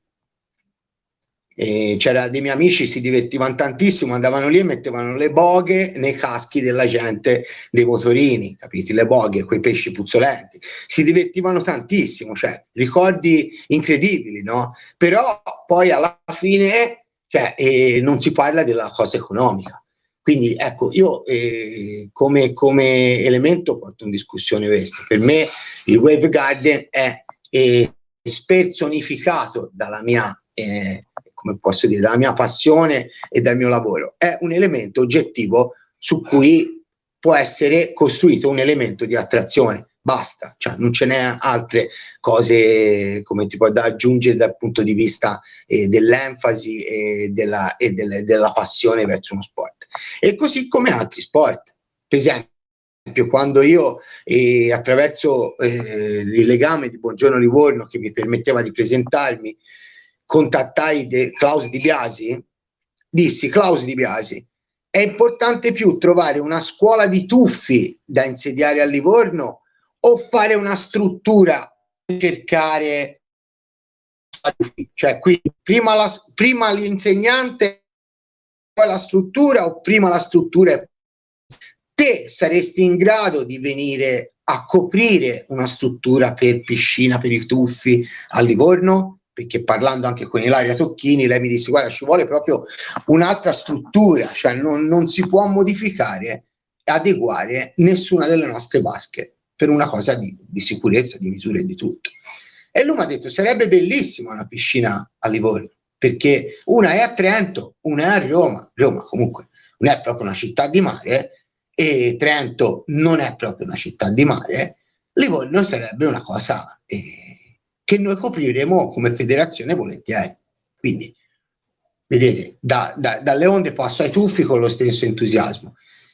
c'era dei miei amici si divertivano tantissimo andavano lì e mettevano le boghe nei caschi della gente dei motorini capiti? Le boghe quei pesci puzzolenti. Si divertivano tantissimo cioè ricordi incredibili no? Però poi alla fine cioè, eh, non si parla della cosa economica. Quindi ecco io eh, come, come elemento porto in discussione questo. Per me il wave garden è eh, spersonificato dalla mia eh, come posso dire, dalla mia passione e dal mio lavoro. È un elemento oggettivo su cui può essere costruito un elemento di attrazione. Basta, cioè non ce n'è altre cose come ti da aggiungere dal punto di vista eh, dell'enfasi e, della, e delle, della passione verso uno sport. E così come altri sport. Per esempio, quando io eh, attraverso eh, il legame di Buongiorno Livorno che mi permetteva di presentarmi contattai De Klaus Di Biasi, dissi Klaus Di Biasi, è importante più trovare una scuola di tuffi da insediare a Livorno o fare una struttura cercare cioè qui prima, la, prima l'insegnante poi la struttura o prima la struttura te saresti in grado di venire a coprire una struttura per piscina per i tuffi a Livorno perché parlando anche con Ilaria Tocchini, lei mi disse guarda ci vuole proprio un'altra struttura, cioè non, non si può modificare adeguare nessuna delle nostre basche per una cosa di, di sicurezza, di misure e di tutto. E lui mi ha detto sarebbe bellissima una piscina a Livorno, perché una è a Trento, una è a Roma, Roma comunque non è proprio una città di mare e Trento non è proprio una città di mare, Livorno sarebbe una cosa... Eh, che noi copriremo come federazione volentieri. Quindi, vedete, da, da, dalle onde passo ai tuffi con lo stesso entusiasmo.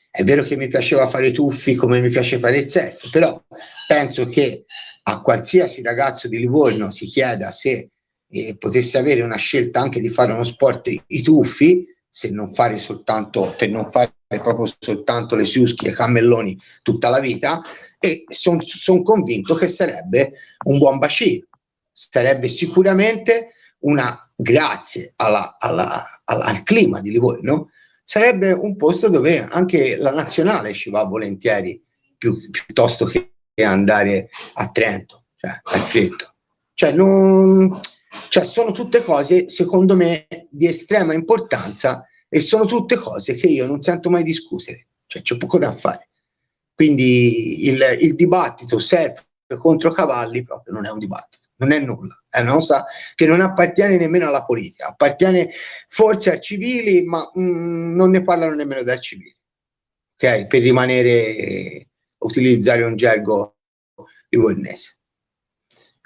È vero che mi piaceva fare i tuffi come mi piace fare il surf, però penso che a qualsiasi ragazzo di Livorno si chieda se eh, potesse avere una scelta anche di fare uno sport i tuffi, se non fare soltanto, per non fare proprio soltanto le siuschi e i cammelloni tutta la vita, e sono son convinto che sarebbe un buon bacino sarebbe sicuramente una, grazie alla, alla, alla, al clima di Livorno, sarebbe un posto dove anche la nazionale ci va volentieri più, piuttosto che andare a Trento, cioè al freddo. Cioè, non, cioè, sono tutte cose, secondo me, di estrema importanza e sono tutte cose che io non sento mai discutere, cioè c'è poco da fare. Quindi il, il dibattito surf contro cavalli proprio non è un dibattito, non è nulla, è una cosa che non appartiene nemmeno alla politica, appartiene forse ai civili, ma mm, non ne parlano nemmeno dai civili, ok? Per rimanere, utilizzare un gergo livornese.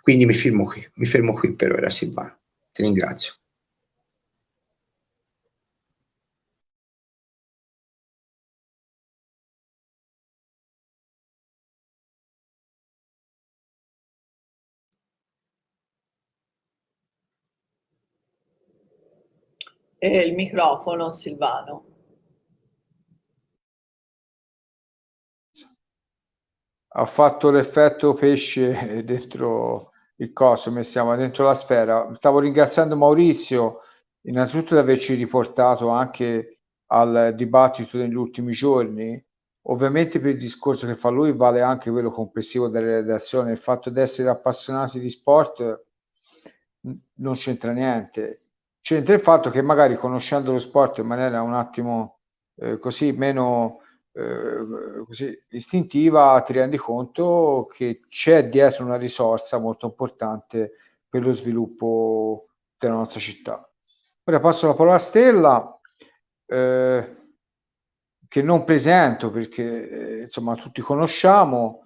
Quindi mi fermo qui, mi fermo qui per ora Silvano, ti ringrazio. E il microfono, Silvano. Ha fatto l'effetto pesce dentro il coso, mettiamo dentro la sfera. Stavo ringraziando Maurizio innanzitutto di averci riportato anche al dibattito negli ultimi giorni. Ovviamente per il discorso che fa lui vale anche quello complessivo della redazione, il fatto di essere appassionati di sport non c'entra niente c'entra il fatto che magari conoscendo lo sport in maniera un attimo eh, così meno eh, così istintiva ti rendi conto che c'è dietro una risorsa molto importante per lo sviluppo della nostra città. Ora passo la parola a Stella eh, che non presento perché eh, insomma tutti conosciamo,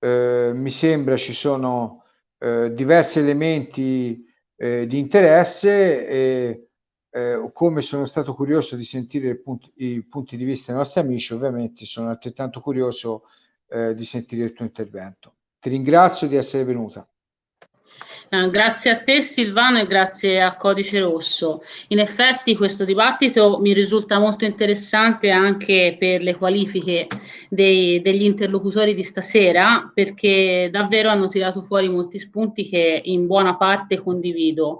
eh, mi sembra ci sono eh, diversi elementi eh, di interesse e eh, come sono stato curioso di sentire punti, i punti di vista dei nostri amici, ovviamente sono altrettanto curioso eh, di sentire il tuo intervento. Ti ringrazio di essere venuta. Uh, grazie a te Silvano e grazie a Codice Rosso. In effetti questo dibattito mi risulta molto interessante anche per le qualifiche dei, degli interlocutori di stasera perché davvero hanno tirato fuori molti spunti che in buona parte condivido.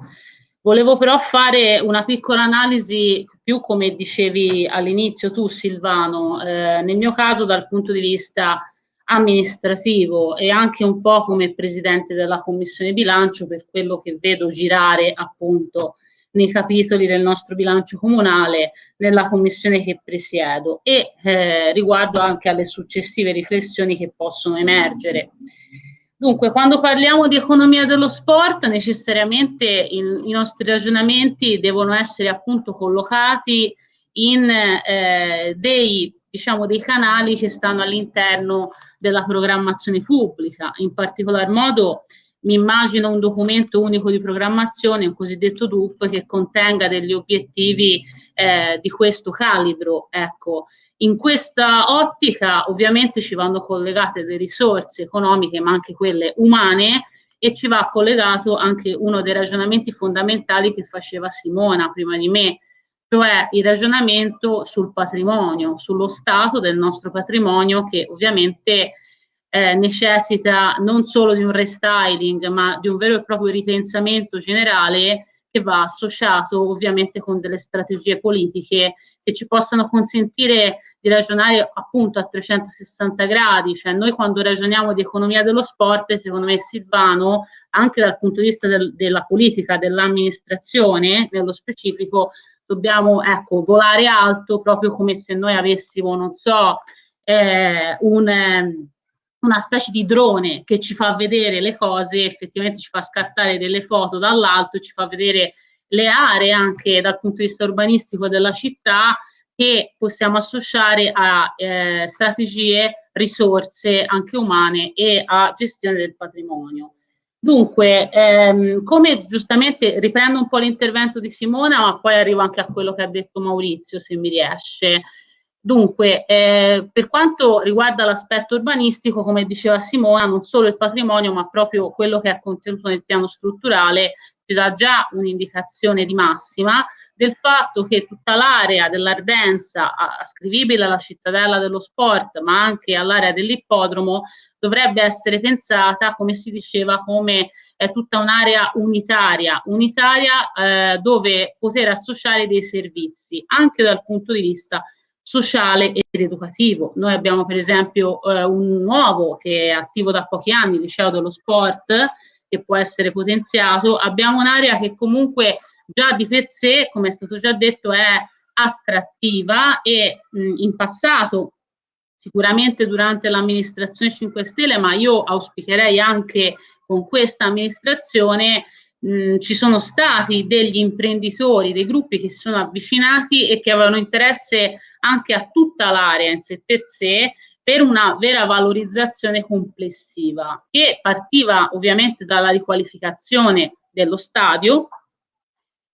Volevo però fare una piccola analisi più come dicevi all'inizio tu Silvano, eh, nel mio caso dal punto di vista amministrativo e anche un po' come presidente della commissione bilancio per quello che vedo girare appunto nei capitoli del nostro bilancio comunale nella commissione che presiedo e eh, riguardo anche alle successive riflessioni che possono emergere. Dunque, quando parliamo di economia dello sport, necessariamente il, i nostri ragionamenti devono essere appunto collocati in eh, dei diciamo, dei canali che stanno all'interno della programmazione pubblica. In particolar modo mi immagino un documento unico di programmazione, un cosiddetto DUP, che contenga degli obiettivi eh, di questo calibro. Ecco, in questa ottica ovviamente ci vanno collegate le risorse economiche, ma anche quelle umane, e ci va collegato anche uno dei ragionamenti fondamentali che faceva Simona prima di me, cioè il ragionamento sul patrimonio, sullo stato del nostro patrimonio che ovviamente eh, necessita non solo di un restyling ma di un vero e proprio ripensamento generale che va associato ovviamente con delle strategie politiche che ci possano consentire di ragionare appunto a 360 gradi, cioè noi quando ragioniamo di economia dello sport, secondo me Silvano, anche dal punto di vista del, della politica, dell'amministrazione nello specifico, dobbiamo ecco, volare alto proprio come se noi avessimo, non so, eh, un, eh, una specie di drone che ci fa vedere le cose, effettivamente ci fa scattare delle foto dall'alto, ci fa vedere le aree anche dal punto di vista urbanistico della città che possiamo associare a eh, strategie, risorse anche umane e a gestione del patrimonio. Dunque, ehm, come giustamente riprendo un po' l'intervento di Simona, ma poi arrivo anche a quello che ha detto Maurizio, se mi riesce. Dunque, eh, per quanto riguarda l'aspetto urbanistico, come diceva Simona, non solo il patrimonio, ma proprio quello che è contenuto nel piano strutturale ci dà già un'indicazione di massima del fatto che tutta l'area dell'Ardenza, ascrivibile alla cittadella dello sport, ma anche all'area dell'ippodromo, dovrebbe essere pensata, come si diceva, come è tutta un'area unitaria, unitaria eh, dove poter associare dei servizi, anche dal punto di vista sociale ed educativo. Noi abbiamo per esempio eh, un nuovo che è attivo da pochi anni, il liceo dello sport, che può essere potenziato. Abbiamo un'area che comunque già di per sé, come è stato già detto, è attrattiva e mh, in passato sicuramente durante l'amministrazione 5 Stelle, ma io auspicherei anche con questa amministrazione mh, ci sono stati degli imprenditori, dei gruppi che si sono avvicinati e che avevano interesse anche a tutta l'area in sé per sé per una vera valorizzazione complessiva che partiva ovviamente dalla riqualificazione dello stadio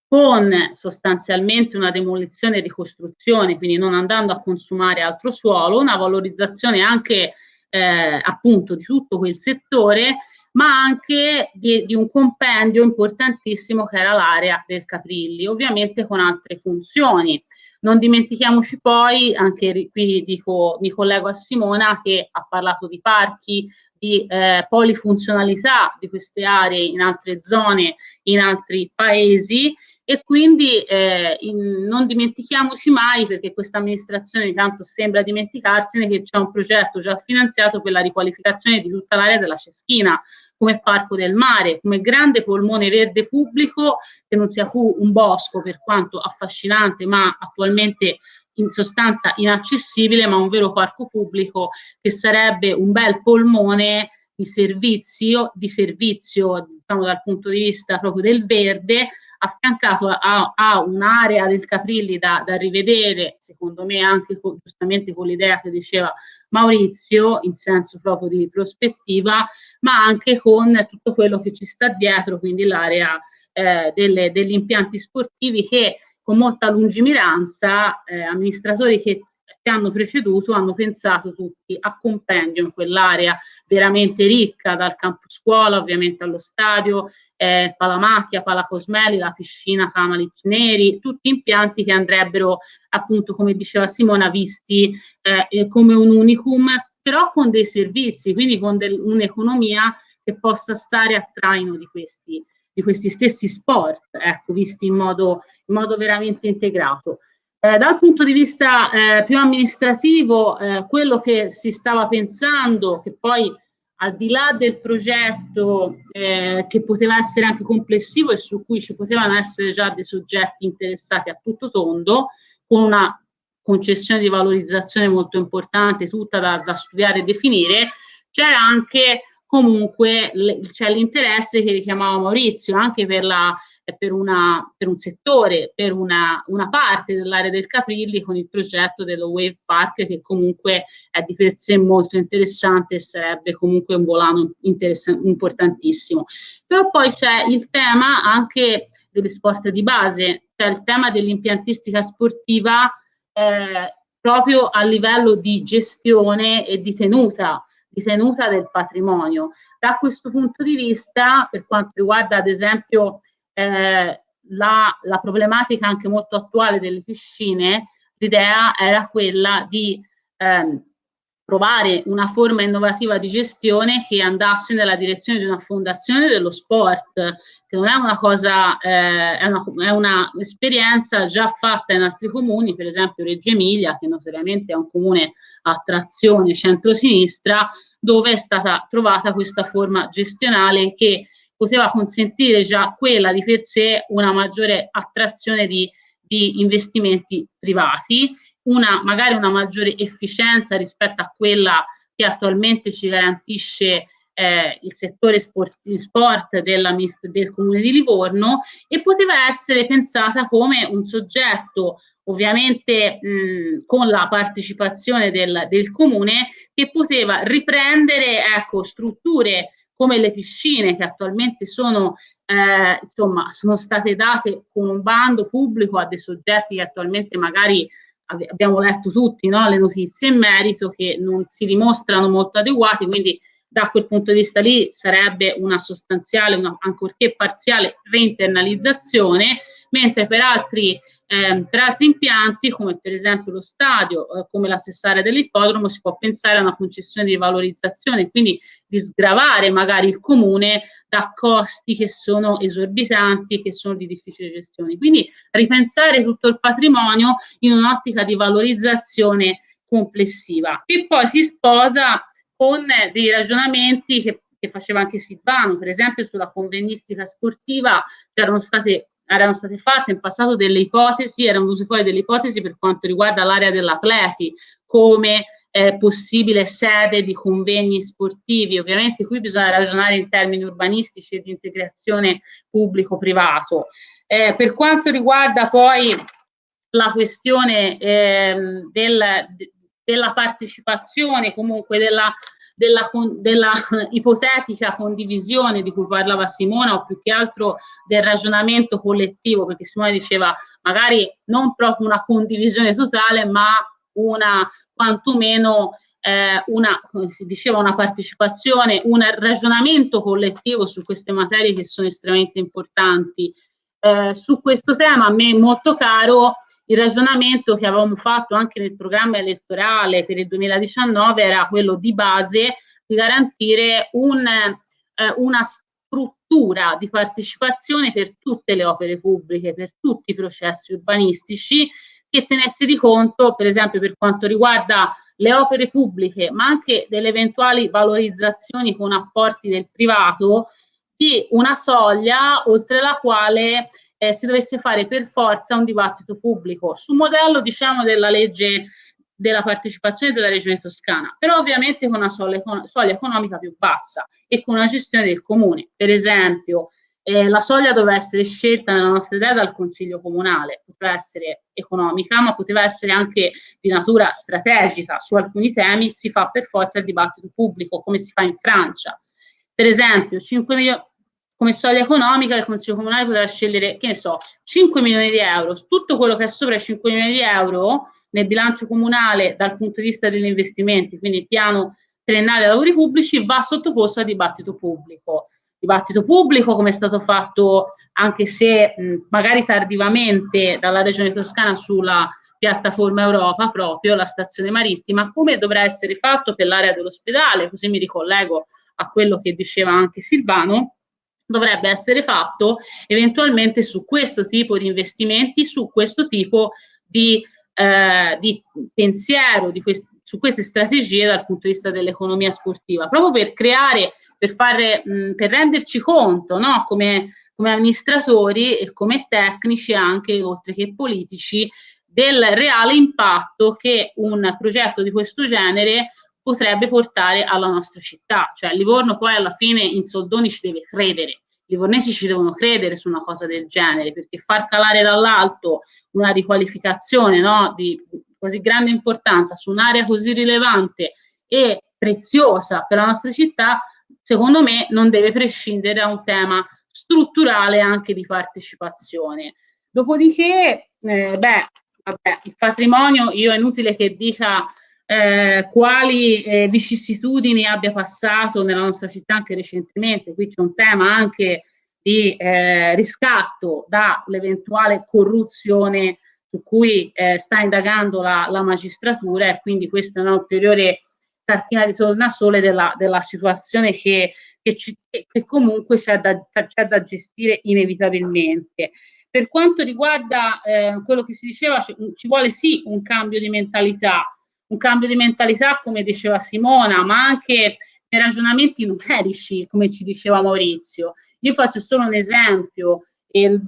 con sostanzialmente una demolizione e ricostruzione, quindi non andando a consumare altro suolo, una valorizzazione anche eh, appunto di tutto quel settore, ma anche di, di, un compendio importantissimo che era l'area del Caprilli, ovviamente con altre funzioni. Non dimentichiamoci poi, anche qui dico, mi collego a Simona che ha parlato di parchi, di eh, polifunzionalità di queste aree in altre zone, in altri paesi e quindi eh, in, non dimentichiamoci mai, perché questa amministrazione tanto sembra dimenticarsene, che c'è un progetto già finanziato per la riqualificazione di tutta l'area della Ceschina, come Parco del Mare, come grande polmone verde pubblico, che non sia più un bosco per quanto affascinante, ma attualmente in sostanza inaccessibile, ma un vero parco pubblico che sarebbe un bel polmone di servizio, di servizio diciamo, dal punto di vista proprio del verde, affiancato a, a un'area del Caprilli da, da, rivedere, secondo me anche con, giustamente con l'idea che diceva Maurizio, in senso proprio di prospettiva, ma anche con tutto quello che ci sta dietro, quindi l'area eh, degli impianti sportivi che con molta lungimiranza eh, amministratori che che hanno preceduto hanno pensato tutti a compendio in quell'area veramente ricca, dal campo scuola ovviamente allo stadio, eh, Palamacchia, Palacosmeli, la piscina Camali Neri, tutti impianti che andrebbero appunto, come diceva Simona, visti eh, come un unicum, però con dei servizi, quindi con un'economia che possa stare a traino di questi, di questi stessi sport, ecco, visti in modo, in modo veramente integrato. Eh, dal punto di vista eh, più amministrativo, eh, quello che si stava pensando, che poi al di là del progetto eh, che poteva essere anche complessivo e su cui ci potevano essere già dei soggetti interessati a tutto tondo, con una concessione di valorizzazione molto importante, tutta da, da studiare e definire, c'era anche comunque l'interesse che richiamava Maurizio, anche per la per, una, per un settore, per una, una parte dell'area del Caprilli con il progetto dello Wave Park che comunque è di per sé molto interessante e sarebbe comunque un volano importantissimo. Però poi c'è il tema anche degli sport di base, cioè il tema dell'impiantistica sportiva eh, proprio a livello di gestione e di tenuta, di tenuta del patrimonio. Da questo punto di vista, per quanto riguarda ad esempio eh, la, la, problematica anche molto attuale delle piscine, l'idea era quella di ehm, trovare una forma innovativa di gestione che andasse nella direzione di una fondazione dello sport, che non è una cosa, eh, è, una, è una esperienza già fatta in altri comuni, per esempio Reggio Emilia, che notoriamente è un comune a trazione centro-sinistra, dove è stata trovata questa forma gestionale che poteva consentire già quella di per sé una maggiore attrazione di, di investimenti privati, una, magari una maggiore efficienza rispetto a quella che attualmente ci garantisce eh, il settore sport, sport della, del Comune di Livorno e poteva essere pensata come un soggetto ovviamente mh, con la partecipazione del, del Comune che poteva riprendere ecco, strutture come le piscine che attualmente sono, eh, insomma, sono state date con un bando pubblico a dei soggetti che attualmente magari abbiamo letto tutti no, le notizie in merito che non si dimostrano molto adeguati, quindi da quel punto di vista lì sarebbe una sostanziale, una, ancorché parziale, reinternalizzazione, mentre per altri Eh, per altri impianti, come per esempio lo stadio, eh, come la stessa dell'ippodromo, si può pensare a una concessione di valorizzazione, quindi di sgravare magari il comune da costi che sono esorbitanti che sono di difficile gestione. Quindi ripensare tutto il patrimonio in un'ottica di valorizzazione complessiva, che poi si sposa con dei ragionamenti che, che faceva anche Silvano, per esempio sulla convegnistica sportiva c'erano state erano state fatte in passato delle ipotesi, erano venute fuori delle ipotesi per quanto riguarda l'area dell'atleti, come eh, possibile sede di convegni sportivi. Ovviamente qui bisogna ragionare in termini urbanistici e di integrazione pubblico-privato. Eh, per quanto riguarda poi la questione eh, del, della partecipazione, comunque della, della, della, ipotetica condivisione di cui parlava Simona o più che altro del ragionamento collettivo, perché Simona diceva magari non proprio una condivisione totale, ma una quantomeno eh, una, come si diceva, una partecipazione, un ragionamento collettivo su queste materie che sono estremamente importanti. Eh, su questo tema a me molto caro il ragionamento che avevamo fatto anche nel programma elettorale per il 2019 era quello di base di garantire un, eh, una struttura di partecipazione per tutte le opere pubbliche, per tutti i processi urbanistici che tenesse di conto, per esempio per quanto riguarda le opere pubbliche, ma anche delle eventuali valorizzazioni con apporti del privato, di una soglia oltre la quale eh, si dovesse fare per forza un dibattito pubblico sul modello diciamo della legge della partecipazione della regione toscana, però ovviamente con una soglia, soglia economica più bassa e con una gestione del comune. Per esempio, eh, la soglia doveva essere scelta nella nostra idea dal Consiglio Comunale, poteva essere economica, ma poteva essere anche di natura strategica. Su alcuni temi si fa per forza il dibattito pubblico, come si fa in Francia. Per esempio, 5 milioni, come soglia economica il Consiglio Comunale poteva scegliere, che ne so, 5 milioni di euro, tutto quello che è sopra i 5 milioni di euro nel bilancio comunale dal punto di vista degli investimenti, quindi il piano triennale lavori pubblici, va sottoposto a dibattito pubblico. Dibattito pubblico come è stato fatto anche se mh, magari tardivamente dalla Regione Toscana sulla piattaforma Europa proprio, la stazione marittima, come dovrà essere fatto per l'area dell'ospedale, così mi ricollego a quello che diceva anche Silvano, dovrebbe essere fatto eventualmente su questo tipo di investimenti, su questo tipo di, eh, di pensiero, di quest su queste strategie dal punto di vista dell'economia sportiva, proprio per creare, per, fare, mh, per renderci conto no? come, come amministratori e come tecnici anche, oltre che politici, del reale impatto che un progetto di questo genere potrebbe portare alla nostra città. Cioè Livorno poi alla fine in soldoni ci deve credere, i livornesi ci devono credere su una cosa del genere, perché far calare dall'alto una riqualificazione no, di così grande importanza su un'area così rilevante e preziosa per la nostra città, secondo me non deve prescindere da un tema strutturale anche di partecipazione. Dopodiché, eh, beh, vabbè, il patrimonio, io è inutile che dica eh, quali eh, vicissitudini abbia passato nella nostra città anche recentemente. Qui c'è un tema anche di eh, riscatto dall'eventuale corruzione su cui eh, sta indagando la, la, magistratura e quindi questa è un'ulteriore cartina di tornasole della, della situazione che, che, ci, che comunque c'è da, da, gestire inevitabilmente. Per quanto riguarda eh, quello che si diceva, ci, ci vuole sì un cambio di mentalità, un cambio di mentalità, come diceva Simona, ma anche nei ragionamenti numerici, come ci diceva Maurizio. Io faccio solo un esempio. E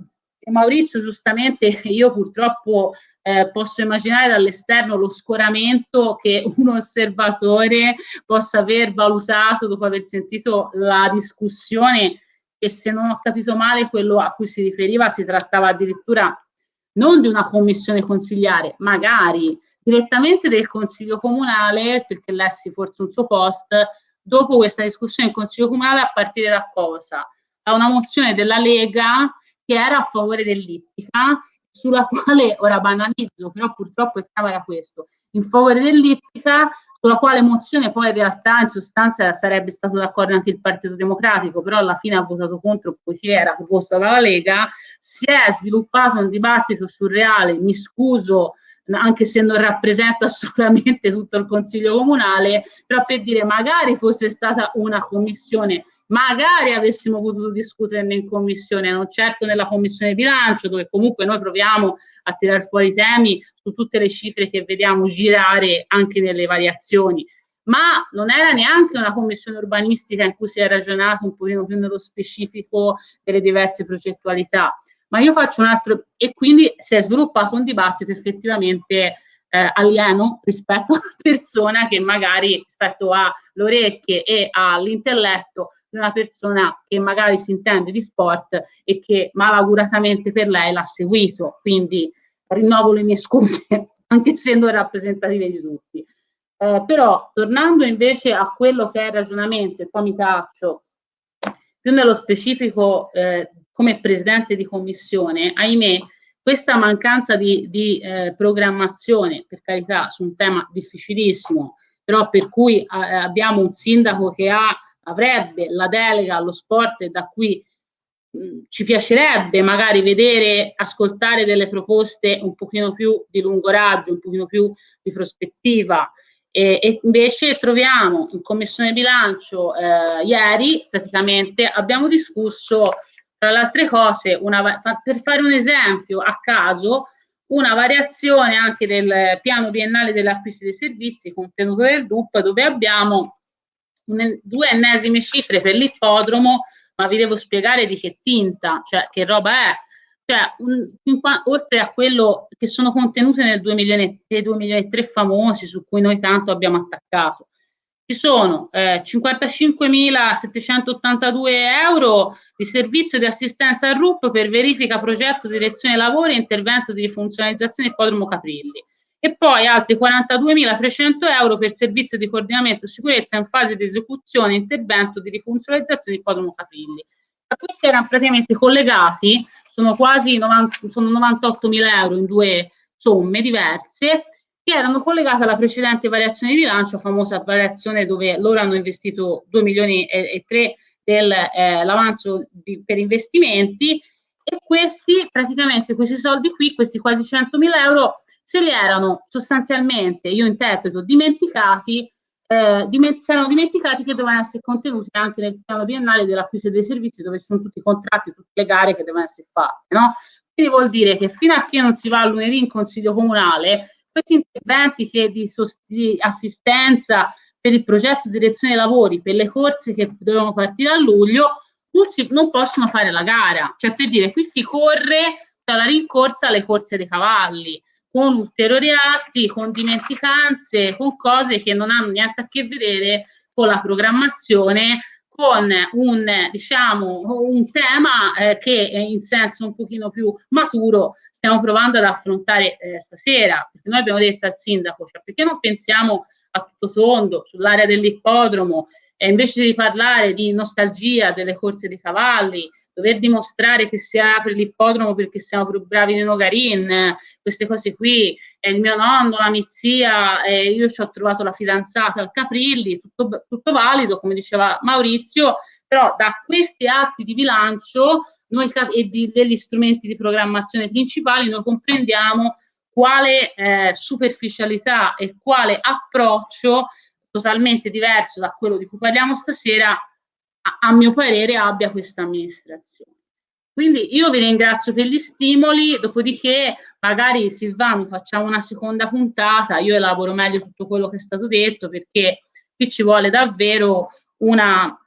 Maurizio, giustamente, io purtroppo eh, posso immaginare dall'esterno lo scoramento che un osservatore possa aver valutato dopo aver sentito la discussione e se non ho capito male quello a cui si riferiva si trattava addirittura non di una commissione consigliare, magari direttamente del Consiglio Comunale, perché lessi forse un suo post, dopo questa discussione in Consiglio Comunale a partire da cosa? Da una mozione della Lega che era a favore dell'ippica, sulla quale ora banalizzo, però purtroppo il tema era questo. in favore dell'ippica, sulla quale mozione poi in realtà in sostanza sarebbe stato d'accordo anche il Partito Democratico, però alla fine ha votato contro poiché era proposta dalla Lega, si è sviluppato un dibattito surreale, mi scuso anche se non rappresento assolutamente tutto il Consiglio Comunale, però per dire magari fosse stata una commissione magari avessimo potuto discuterne in commissione, non certo nella commissione bilancio, dove comunque noi proviamo a tirare fuori temi su tutte le cifre che vediamo girare anche nelle variazioni, ma non era neanche una commissione urbanistica in cui si è ragionato un pochino più nello specifico delle diverse progettualità. Ma io faccio un altro, e quindi si è sviluppato un dibattito effettivamente eh, alieno rispetto a una persona che magari rispetto alle orecchie e all'intelletto di una persona che magari si intende di sport e che malauguratamente per lei l'ha seguito. Quindi rinnovo le mie scuse, anche essendo rappresentative di tutti. Eh, però tornando invece a quello che è il ragionamento, e poi mi taccio più nello specifico eh, come presidente di commissione, ahimè, questa mancanza di, di eh, programmazione, per carità, su un tema difficilissimo, però per cui eh, abbiamo un sindaco che ha, avrebbe la delega allo sport e da cui ci piacerebbe magari vedere, ascoltare delle proposte un pochino più di lungo raggio, un pochino più di prospettiva. E invece troviamo in commissione bilancio eh, ieri praticamente abbiamo discusso tra le altre cose una, per fare un esempio a caso una variazione anche del piano biennale dell'acquisto dei servizi contenuto nel DUP dove abbiamo un, due ennesime cifre per l'ippodromo ma vi devo spiegare di che tinta, cioè che roba è. Cioè, un, oltre a quello che sono contenute nel 2 milioni, 2 milioni e 3 famosi su cui noi tanto abbiamo attaccato, ci sono eh, 55.782 euro di servizio di assistenza al RUP per verifica, progetto, direzione lavori e intervento di rifunzionalizzazione Ippodromo Caprilli e poi altri 42.300 euro per servizio di coordinamento sicurezza in fase di esecuzione e intervento di rifunzionalizzazione di Podromo Capilli. Questi erano praticamente collegati, sono quasi 90, sono 98.000 euro in due somme diverse, che erano collegate alla precedente variazione di bilancio, famosa variazione dove loro hanno investito 2 milioni e, 3 dell'avanzo eh, per investimenti e questi praticamente questi soldi qui, questi quasi 100.000 euro se li erano sostanzialmente, io interpreto, dimenticati, eh, diment si erano dimenticati che dovevano essere contenuti anche nel piano biennale dell'acquisto dei servizi dove ci sono tutti i contratti, tutte le gare che devono essere fatte. No? Quindi vuol dire che fino a che non si va lunedì in consiglio comunale, questi interventi che di, di assistenza per il progetto di direzione dei lavori, per le corse che dovevano partire a luglio, non, possono fare la gara. Cioè per dire, qui si corre dalla rincorsa alle corse dei cavalli con ulteriori atti, con dimenticanze, con cose che non hanno niente a che vedere con la programmazione, con un, diciamo, un tema eh, che in senso un pochino più maturo stiamo provando ad affrontare eh, stasera, perché noi abbiamo detto al sindaco, cioè perché non pensiamo a tutto tondo sull'area dell'ippodromo e invece di parlare di nostalgia delle corse dei cavalli, dover dimostrare che si apre l'ippodromo perché siamo più bravi di Nogarin, queste cose qui, e il mio nonno, la mia zia, e io ci ho trovato la fidanzata al Caprilli, tutto, tutto valido, come diceva Maurizio, però da questi atti di bilancio noi, e di, degli strumenti di programmazione principali noi comprendiamo quale eh, superficialità e quale approccio totalmente diverso da quello di cui parliamo stasera, a, a mio parere abbia questa amministrazione. Quindi io vi ringrazio per gli stimoli, dopodiché magari Silvano facciamo una seconda puntata, io elaboro meglio tutto quello che è stato detto perché qui ci vuole davvero una,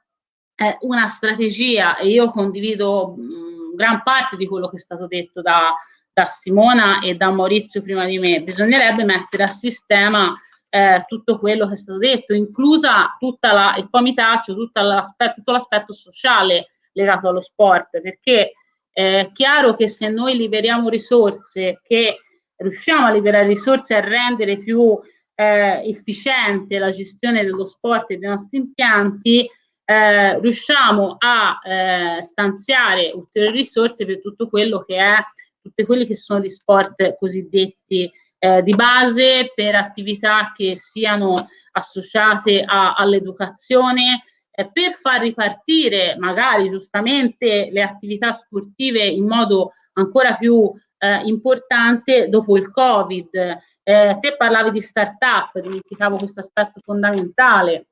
eh, una strategia e io condivido mh, gran parte di quello che è stato detto da, da Simona e da Maurizio prima di me. Bisognerebbe mettere a sistema eh, tutto quello che è stato detto, inclusa tutta la, il comitaccio, tutto l'aspetto, tutto l'aspetto sociale legato allo sport, perché è chiaro che se noi liberiamo risorse, che riusciamo a liberare risorse e a rendere più eh, efficiente la gestione dello sport e dei nostri impianti, eh, riusciamo a eh, stanziare ulteriori risorse per tutto quello che è, tutti quelli che sono gli sport cosiddetti eh, di base per attività che siano associate all'educazione, eh, per far ripartire magari giustamente le attività sportive in modo ancora più eh, importante dopo il Covid. Eh, te parlavi di start-up, dimenticavo questo aspetto fondamentale.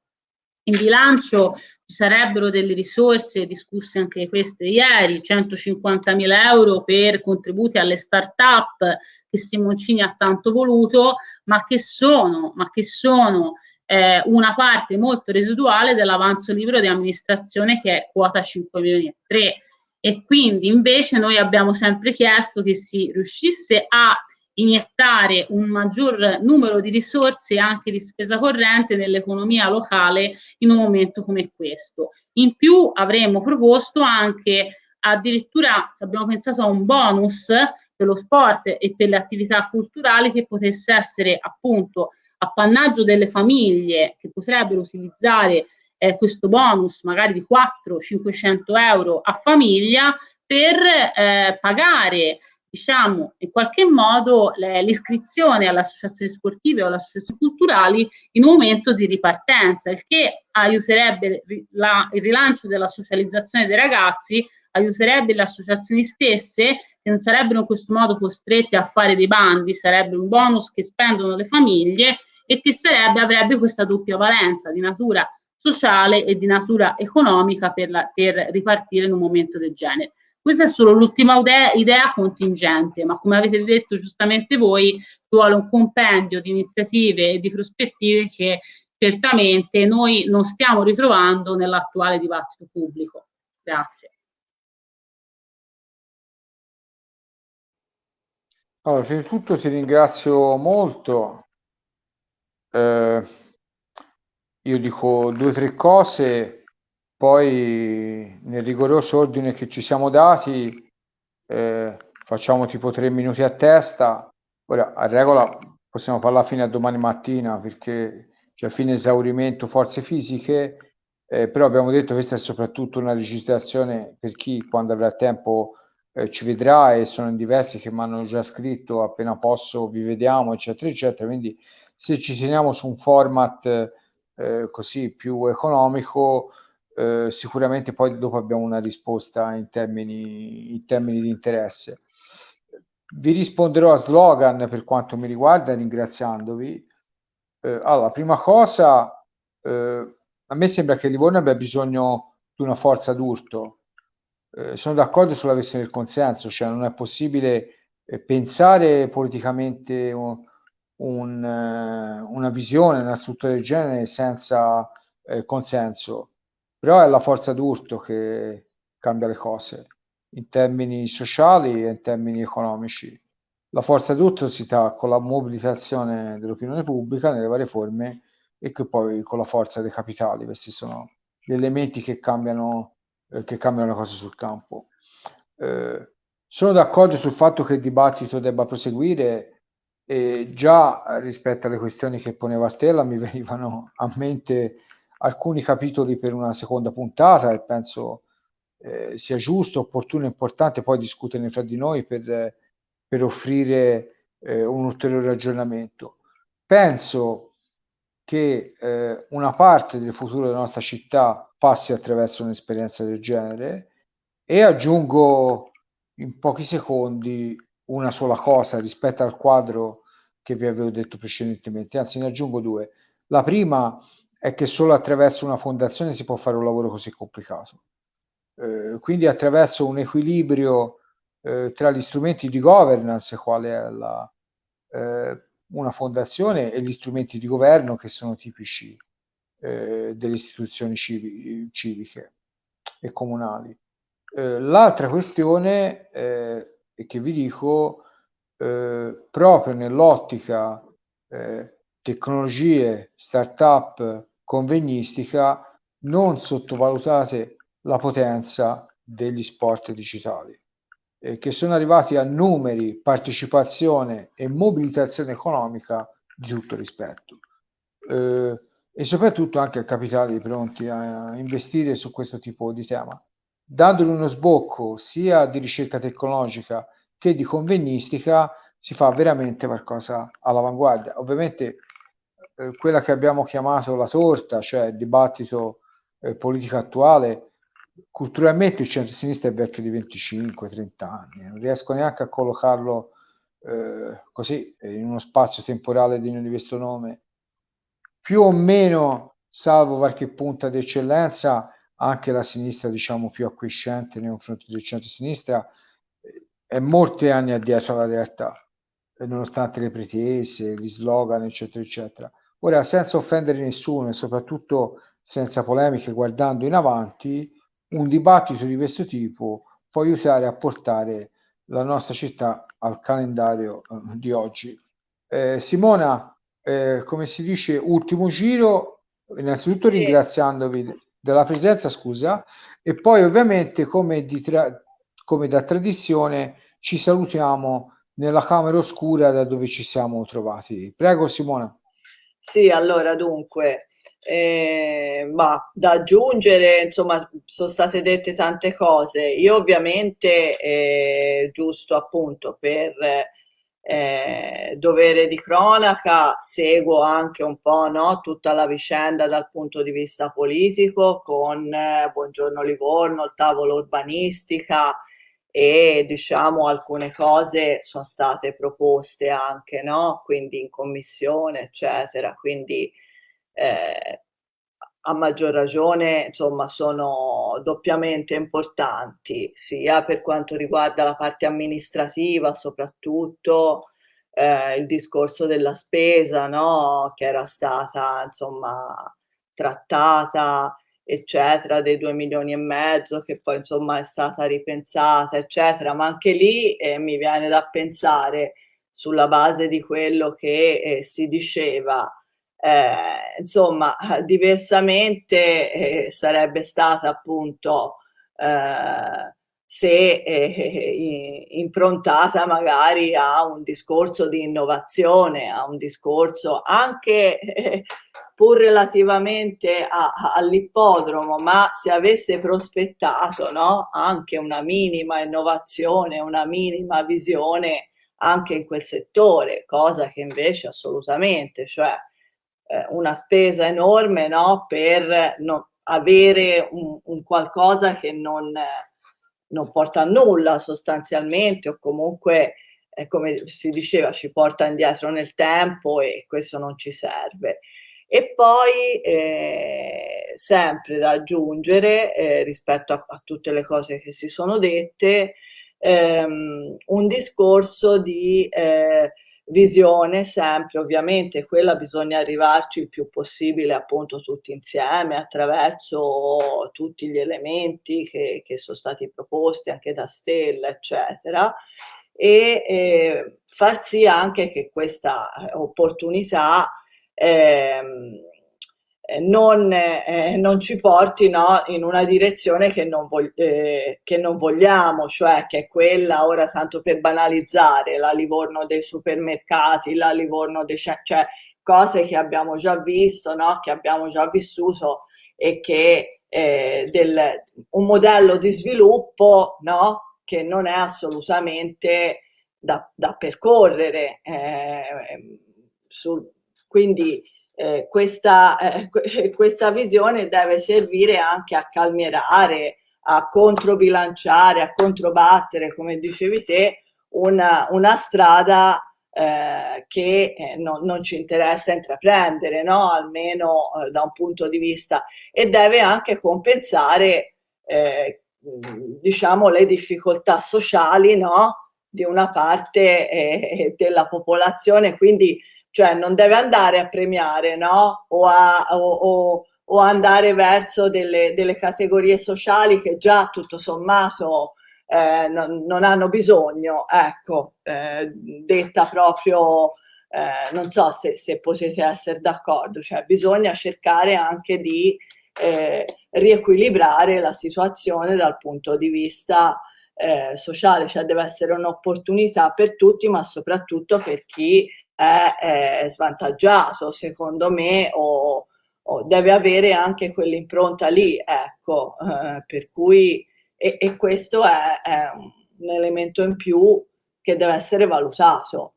In bilancio ci sarebbero delle risorse discusse anche queste ieri, 150 mila euro per contributi alle start-up che Simoncini ha tanto voluto, ma che sono, ma che sono eh, una parte molto residuale dell'avanzo libro di amministrazione che è quota 5 milioni e 3 e quindi invece noi abbiamo sempre chiesto che si riuscisse a iniettare un maggior numero di risorse anche di spesa corrente nell'economia locale in un momento come questo. In più avremmo proposto anche addirittura abbiamo pensato a un bonus per lo sport e per le attività culturali che potesse essere appunto appannaggio delle famiglie che potrebbero utilizzare eh, questo bonus magari di 400-500 euro a famiglia per eh, pagare diciamo in qualche modo l'iscrizione alle associazioni sportive o alle associazioni culturali in un momento di ripartenza, il che aiuterebbe la, il rilancio della socializzazione dei ragazzi, aiuterebbe le associazioni stesse che non sarebbero in questo modo costrette a fare dei bandi, sarebbe un bonus che spendono le famiglie e che sarebbe, avrebbe questa doppia valenza di natura sociale e di natura economica per, la, per ripartire in un momento del genere. Questa è solo l'ultima idea, contingente, ma come avete detto giustamente voi, vuole un compendio di iniziative e di prospettive che certamente noi non stiamo ritrovando nell'attuale dibattito pubblico. Grazie. Allora, prima di tutto ti ringrazio molto. Eh, io dico due o tre cose, poi nel rigoroso ordine che ci siamo dati eh, facciamo tipo tre minuti a testa. Ora, a regola possiamo parlare fino a domani mattina perché c'è fine esaurimento forze fisiche, eh, però abbiamo detto che questa è soprattutto una registrazione per chi quando avrà tempo eh, ci vedrà e sono in diversi che mi hanno già scritto appena posso vi vediamo eccetera eccetera, quindi se ci teniamo su un format eh, così più economico, eh, sicuramente poi dopo abbiamo una risposta in termini, in termini di interesse. Vi risponderò a slogan per quanto mi riguarda ringraziandovi. Eh, allora, prima cosa, eh, a me sembra che Livorno abbia bisogno di una forza d'urto. Eh, sono d'accordo sulla questione del consenso, cioè non è possibile eh, pensare politicamente un, eh, una visione, una struttura del genere senza consenso, però è la forza d'urto che cambia le cose in termini sociali e in termini economici. La forza d'urto si dà con la mobilitazione dell'opinione pubblica nelle varie forme e che poi con la forza dei capitali. Questi sono gli elementi che cambiano, eh, che cambiano le cose sul campo. Eh, sono d'accordo sul fatto che il dibattito debba proseguire e già rispetto alle questioni che poneva Stella mi venivano a mente alcuni capitoli per una seconda puntata e penso eh, sia giusto, opportuno e importante poi discuterne fra di noi per, per offrire eh, un ulteriore aggiornamento. Penso che eh, una parte del futuro della nostra città passi attraverso un'esperienza del genere e aggiungo in pochi secondi una sola cosa rispetto al quadro che vi avevo detto precedentemente, anzi ne aggiungo due. La prima è che solo attraverso una fondazione si può fare un lavoro così complicato. Eh, quindi attraverso un equilibrio eh, tra gli strumenti di governance, quale è la, eh, una fondazione, e gli strumenti di governo che sono tipici eh, delle istituzioni civi, civiche e comunali. Eh, l'altra questione eh, che vi dico proprio nell'ottica tecnologie, start-up, convegnistica, non sottovalutate la potenza degli sport digitali, eh, che sono arrivati a numeri, partecipazione e mobilitazione economica di tutto rispetto. Eh, e soprattutto anche a capitali pronti a investire su questo tipo di tema, dandogli uno sbocco sia di ricerca tecnologica che di convegnistica si fa veramente qualcosa all'avanguardia. Ovviamente eh, quella che abbiamo chiamato la torta, cioè il dibattito eh, politico attuale, culturalmente il centro-sinistra è vecchio di 25-30 anni, non riesco neanche a collocarlo eh, così in uno spazio temporale di questo nome. Più o meno, salvo qualche punta d'eccellenza, anche la sinistra, diciamo, più acquiescente nei confronti del centro-sinistra, è molti anni addietro alla realtà nonostante le pretese, gli slogan, eccetera, eccetera. Ora, senza offendere nessuno e soprattutto senza polemiche, guardando in avanti, un dibattito di questo tipo può aiutare a portare la nostra città al calendario eh, di oggi. Eh, Simona, eh, come si dice, ultimo giro, innanzitutto sì. ringraziandovi della presenza, scusa, e poi ovviamente come, tra- come da tradizione ci salutiamo nella camera oscura da dove ci siamo trovati. Prego Simona. Sì, allora dunque, eh, ma da aggiungere, insomma, sono state dette tante cose. Io ovviamente, eh, giusto appunto per eh, dovere di cronaca, seguo anche un po' no, tutta la vicenda dal punto di vista politico con eh, Buongiorno Livorno, il tavolo urbanistica, e diciamo alcune cose sono state proposte anche, no? Quindi in commissione, eccetera. Quindi eh, a maggior ragione, insomma, sono doppiamente importanti, sia per quanto riguarda la parte amministrativa, soprattutto eh, il discorso della spesa, no? Che era stata, insomma, trattata eccetera, dei due milioni e mezzo che poi insomma è stata ripensata, eccetera, ma anche lì eh, mi viene da pensare sulla base di quello che eh, si diceva, eh, insomma, diversamente eh, sarebbe stata appunto eh, se eh, improntata magari a un discorso di innovazione, a un discorso anche pur relativamente all'ippodromo, ma se avesse prospettato no, anche una minima innovazione, una minima visione anche in quel settore, cosa che invece assolutamente, cioè eh, una spesa enorme no, per non avere un, un, qualcosa che non, non porta a nulla sostanzialmente o comunque eh, come si diceva ci porta indietro nel tempo e questo non ci serve. E poi eh, sempre da aggiungere eh, rispetto a, a, tutte le cose che si sono dette, ehm, un discorso di eh, visione sempre, ovviamente quella bisogna arrivarci il più possibile appunto tutti insieme attraverso tutti gli elementi che, che sono stati proposti anche da Stella eccetera e eh, far sì anche che questa opportunità Ehm, eh, non, eh, non, ci porti no, in una direzione che non, eh, che non, vogliamo, cioè che è quella, ora tanto per banalizzare, la Livorno dei supermercati, la Livorno dei... cioè cose che abbiamo già visto, no, che abbiamo già vissuto e che eh, del, un modello di sviluppo no, che non è assolutamente da, da percorrere eh, sul, quindi eh, questa, eh, questa visione deve servire anche a calmierare, a controbilanciare, a controbattere, come dicevi te, una, una strada eh, che eh, no, non ci interessa intraprendere, no? almeno eh, da un punto di vista, e deve anche compensare eh, diciamo, le difficoltà sociali no? di una parte eh, della popolazione, quindi cioè non deve andare a premiare no? o, a, o, o, o andare verso delle, delle, categorie sociali che già tutto sommato eh, non, non, hanno bisogno, ecco, eh, detta proprio, eh, non so se, se potete essere d'accordo, cioè bisogna cercare anche di eh, riequilibrare la situazione dal punto di vista eh, sociale, cioè deve essere un'opportunità per tutti, ma soprattutto per chi è, è svantaggiato, secondo me, o, o, deve avere anche quell'impronta lì, ecco, eh, per cui, e, e questo è, è, un elemento in più che deve essere valutato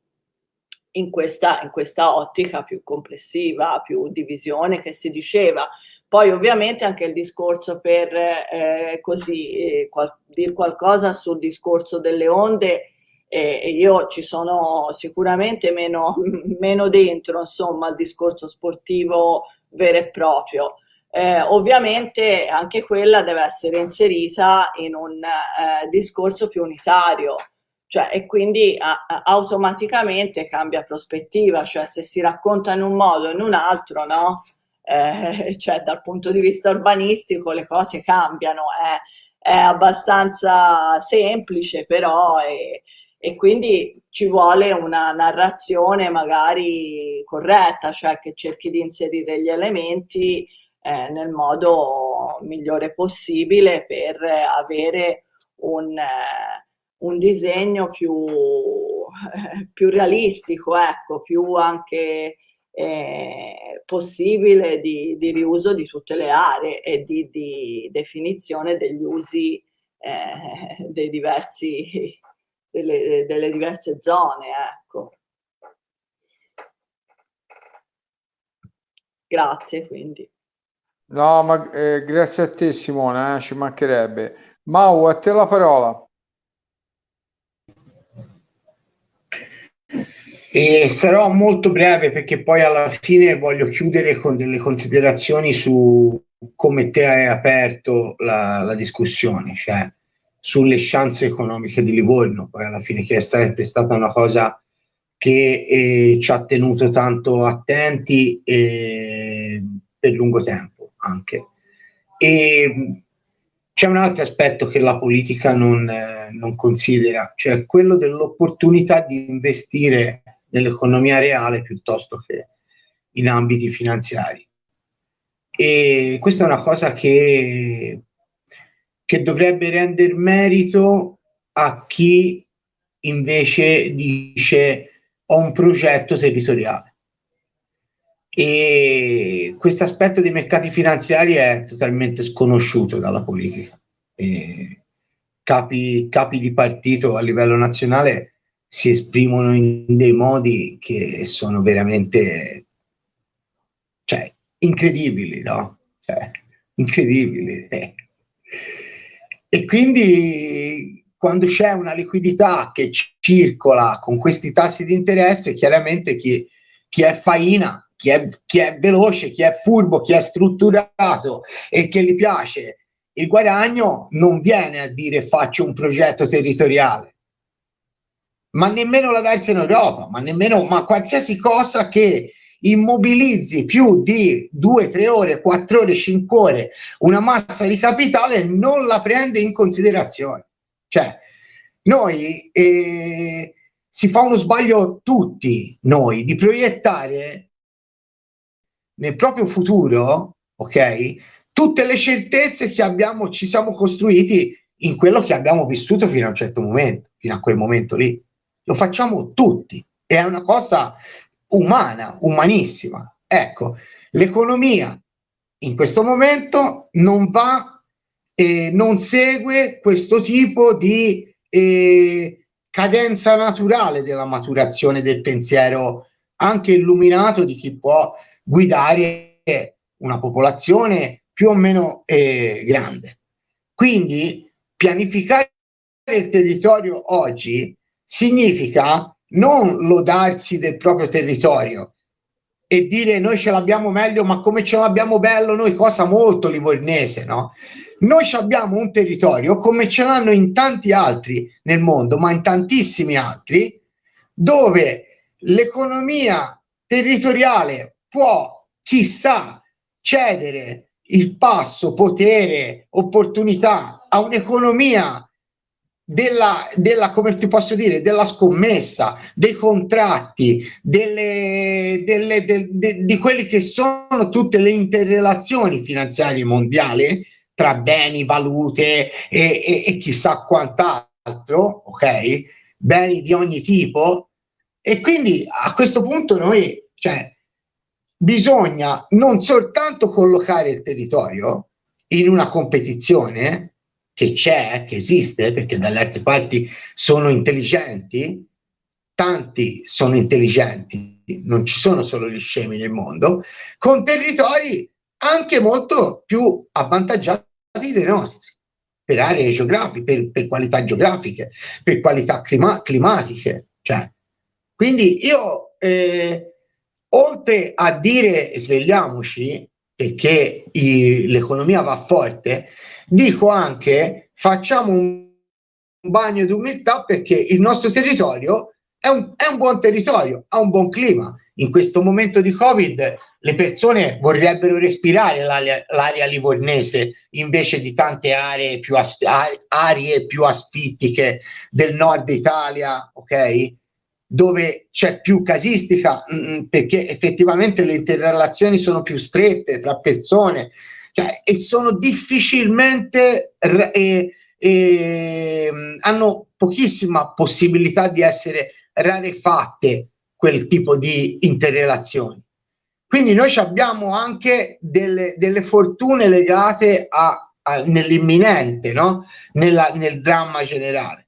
in questa, in questa ottica più complessiva, più di visione che si diceva. Poi ovviamente anche il discorso per eh, così eh, qual dire qualcosa sul discorso delle onde e io ci sono sicuramente meno, meno dentro insomma al discorso sportivo vero e proprio. Eh, ovviamente anche quella deve essere inserita in un eh, discorso più unitario, cioè, e quindi a, automaticamente cambia prospettiva, cioè se si racconta in un modo o in un altro, no? Eh, cioè dal punto di vista urbanistico le cose cambiano, è, è abbastanza semplice però e, e quindi ci vuole una narrazione magari corretta, cioè che cerchi di inserire gli elementi eh, nel modo migliore possibile per avere un, eh, un disegno più, eh, più, realistico, ecco, più anche eh, possibile di, di, riuso di tutte le aree e di, di definizione degli usi eh, dei diversi delle, delle diverse zone, ecco. Grazie quindi. No, ma eh, grazie a te Simone, eh, ci mancherebbe. Mau, a te la parola. E sarò molto breve perché poi alla fine voglio chiudere con delle considerazioni su come te hai aperto la, la discussione, cioè sulle chance economiche di Livorno, poi alla fine che è sempre stata una cosa che eh, ci ha tenuto tanto attenti eh, per lungo tempo anche. E c'è un altro aspetto che la politica non, eh, non considera, cioè quello dell'opportunità di investire nell'economia reale piuttosto che in ambiti finanziari. E questa è una cosa che che dovrebbe rendere merito a chi invece dice ho un progetto territoriale. E questo aspetto dei mercati finanziari è totalmente sconosciuto dalla politica. Capi, capi, di partito a livello nazionale si esprimono in dei modi che sono veramente cioè, incredibili, no? Cioè, incredibili. Eh. E quindi quando c'è una liquidità che circola con questi tassi di interesse, chiaramente chi, chi è faina, chi è, chi è veloce, chi è furbo, chi è strutturato e che gli piace il guadagno non viene a dire faccio un progetto territoriale, ma nemmeno la terza in Europa, ma nemmeno ma qualsiasi cosa che immobilizzi più di 2, 3 ore, 4 ore, 5 ore una massa di capitale non la prende in considerazione. Cioè, noi eh, si fa uno sbaglio tutti noi di proiettare nel proprio futuro, ok, tutte le certezze che abbiamo, ci siamo costruiti in quello che abbiamo vissuto fino a un certo momento, fino a quel momento lì. Lo facciamo tutti. È una cosa umana, umanissima. Ecco, l'economia in questo momento non va, eh, non segue questo tipo di eh, cadenza naturale della maturazione del pensiero anche illuminato di chi può guidare una popolazione più o meno eh, grande. Quindi pianificare il territorio oggi significa non lodarsi del proprio territorio e dire noi ce l'abbiamo meglio, ma come ce l'abbiamo bello noi, cosa molto livornese, no? Noi abbiamo un territorio come ce l'hanno in tanti altri nel mondo, ma in tantissimi altri, dove l'economia territoriale può, chissà, cedere il passo, potere, opportunità a un'economia della, della, come ti posso dire, della scommessa, dei contratti, delle, delle, de, de, di quelli che sono tutte le interrelazioni finanziarie mondiali tra beni, valute e, e, e chissà quant'altro, ok? Beni di ogni tipo. E quindi a questo punto noi, cioè, bisogna non soltanto collocare il territorio in una competizione, che c'è, che esiste, perché dalle altre parti sono intelligenti, tanti sono intelligenti, non ci sono solo gli scemi nel mondo, con territori anche molto più avvantaggiati dei nostri, per aree geografiche, per, per qualità geografiche, per qualità clima climatiche. Cioè. Quindi io, eh, oltre a dire svegliamoci, perché l'economia va forte, dico anche facciamo un bagno di umiltà perché il nostro territorio è un, è un buon territorio, ha un buon clima. In questo momento di Covid le persone vorrebbero respirare l'aria, livornese invece di tante aree più, aree più asfittiche del nord Italia, ok? dove c'è più casistica mh, mm, mm, perché effettivamente le interrelazioni sono più strette tra persone cioè, e sono difficilmente e, e, mm, hanno pochissima possibilità di essere rarefatte quel tipo di interrelazioni. Quindi noi abbiamo anche delle, delle fortune legate a, a, nell'imminente, no? Nella, nel dramma generale.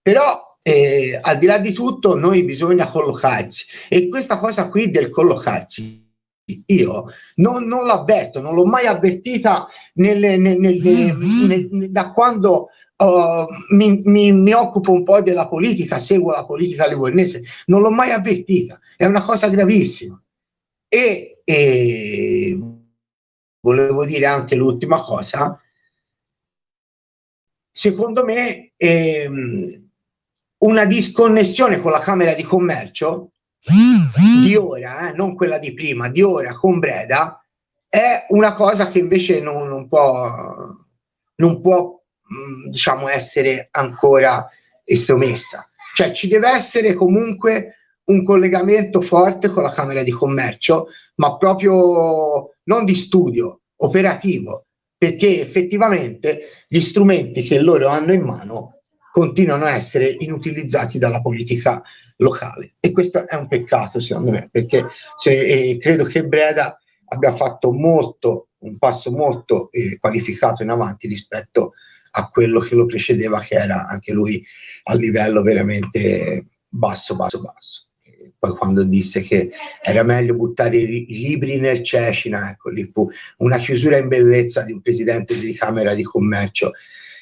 Però eh, al di là di tutto noi bisogna collocarci e questa cosa qui del collocarci io non, non l'avverto, non l'ho mai avvertita nelle, nelle, nelle, da quando uh, mi, mi, mi, occupo un po' della politica, seguo la politica livornese, non l'ho mai avvertita, è una cosa gravissima. E, e volevo dire anche l'ultima cosa, secondo me ehm, una disconnessione con la Camera di Commercio di ora, eh, non quella di prima, di ora con Breda, è una cosa che invece non, non può, non può mh, diciamo, essere ancora estromessa. Cioè ci deve essere comunque un collegamento forte con la Camera di Commercio, ma proprio non di studio, operativo, perché effettivamente gli strumenti che loro hanno in mano continuano a essere inutilizzati dalla politica locale. E questo è un peccato secondo me perché se, eh, credo che Breda abbia fatto molto un passo molto eh, qualificato in avanti rispetto a quello che lo precedeva che era anche lui a livello veramente basso basso basso. Poi quando disse che era meglio buttare i, libri nel Cecina, ecco lì fu una chiusura in bellezza di un presidente di Camera di Commercio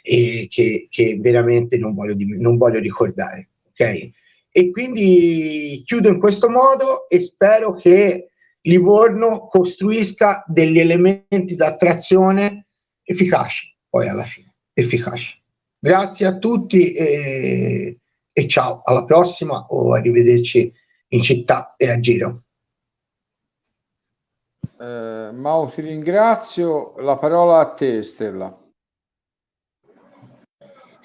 e che, che veramente non voglio, non voglio ricordare. Ok? E quindi chiudo in questo modo e spero che Livorno costruisca degli elementi d'attrazione efficaci, poi alla fine, efficaci. Grazie a tutti e, e ciao, alla prossima o arrivederci in città e a giro. Eh, Mau ti ringrazio, la parola a te Stella.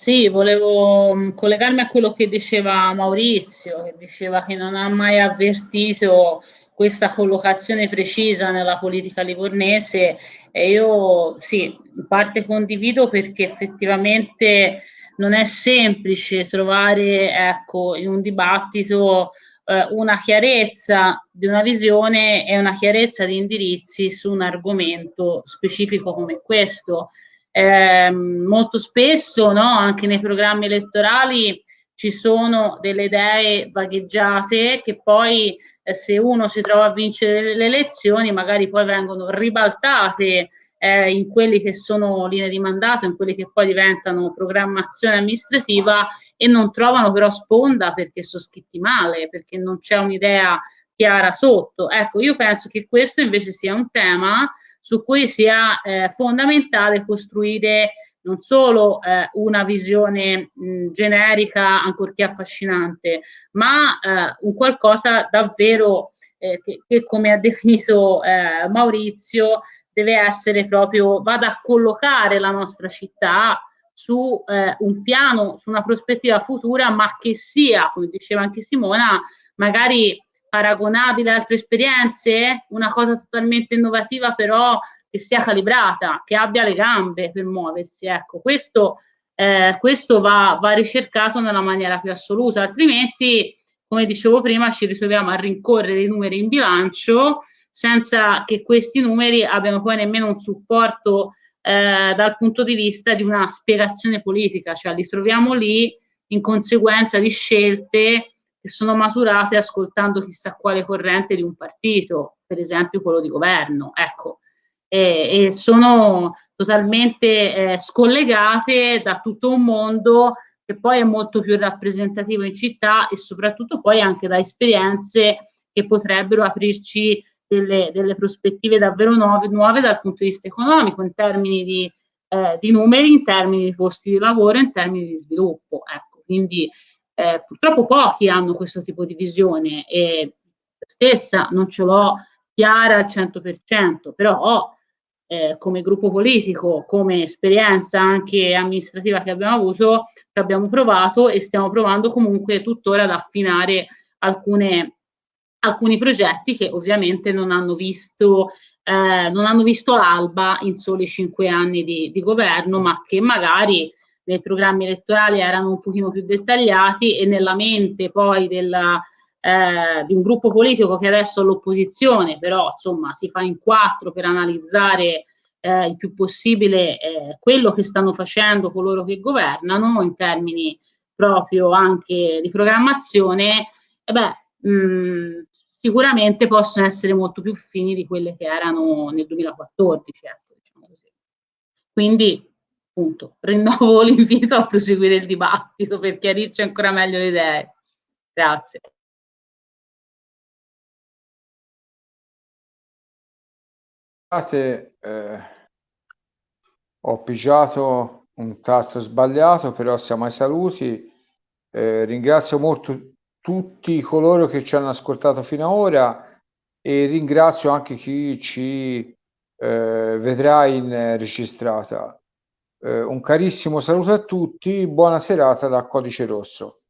Sì, volevo mm, collegarmi a quello che diceva Maurizio, che diceva che non ha mai avvertito questa collocazione precisa nella politica livornese. E io sì, in parte condivido perché effettivamente non è semplice trovare ecco, in un dibattito eh, una chiarezza di una visione e una chiarezza di indirizzi su un argomento specifico come questo eh, molto spesso no, anche nei programmi elettorali ci sono delle idee vagheggiate che poi eh, se uno si trova a vincere le elezioni magari poi vengono ribaltate eh, in quelli che sono linee di mandato, in quelli che poi diventano programmazione amministrativa e non trovano però sponda perché sono scritti male, perché non c'è un'idea chiara sotto. Ecco, io penso che questo invece sia un tema su cui sia eh, fondamentale costruire non solo eh, una visione mh, generica, ancorché affascinante, ma eh, un qualcosa davvero eh, che, che, come ha definito eh, Maurizio, deve essere proprio, vada a collocare la nostra città su eh, un piano, su una prospettiva futura, ma che sia, come diceva anche Simona, magari paragonabile a altre esperienze, una cosa totalmente innovativa però che sia calibrata, che abbia le gambe per muoversi. Ecco, questo, eh, questo va, va, ricercato nella maniera più assoluta, altrimenti, come dicevo prima, ci ritroviamo a rincorrere i numeri in bilancio senza che questi numeri abbiano poi nemmeno un supporto eh, dal punto di vista di una spiegazione politica, cioè li troviamo lì in conseguenza di scelte che sono maturate ascoltando chissà quale corrente di un partito, per esempio quello di governo, ecco, e, e sono totalmente eh, scollegate da tutto un mondo che poi è molto più rappresentativo in città e soprattutto poi anche da esperienze che potrebbero aprirci delle, delle prospettive davvero nuove, nuove, dal punto di vista economico, in termini di, eh, di, numeri, in termini di posti di lavoro, in termini di sviluppo. Ecco, quindi eh, purtroppo pochi hanno questo tipo di visione e stessa non ce l'ho chiara al 100%, però eh, come gruppo politico, come esperienza anche amministrativa che abbiamo avuto, che abbiamo provato e stiamo provando comunque tuttora ad affinare alcune, alcuni progetti che ovviamente non hanno visto eh, non hanno visto l'alba in soli cinque anni di, di, governo, ma che magari nei programmi elettorali erano un pochino più dettagliati e nella mente poi della, eh, di un gruppo politico che adesso è all'opposizione, però insomma si fa in quattro per analizzare eh, il più possibile eh, quello che stanno facendo coloro che governano in termini proprio anche di programmazione, e beh, mh, sicuramente possono essere molto più fini di quelle che erano nel 2014. Ecco, diciamo Quindi appunto rinnovo l'invito a proseguire il dibattito per chiarirci ancora meglio le idee. Grazie. Scusate, eh, ho pigiato un tasto sbagliato, però siamo ai saluti. Eh, ringrazio molto tutti coloro che ci hanno ascoltato fino ad ora e ringrazio anche chi ci eh, vedrà in registrata. Eh, un carissimo saluto a tutti, buona serata da Codice Rosso.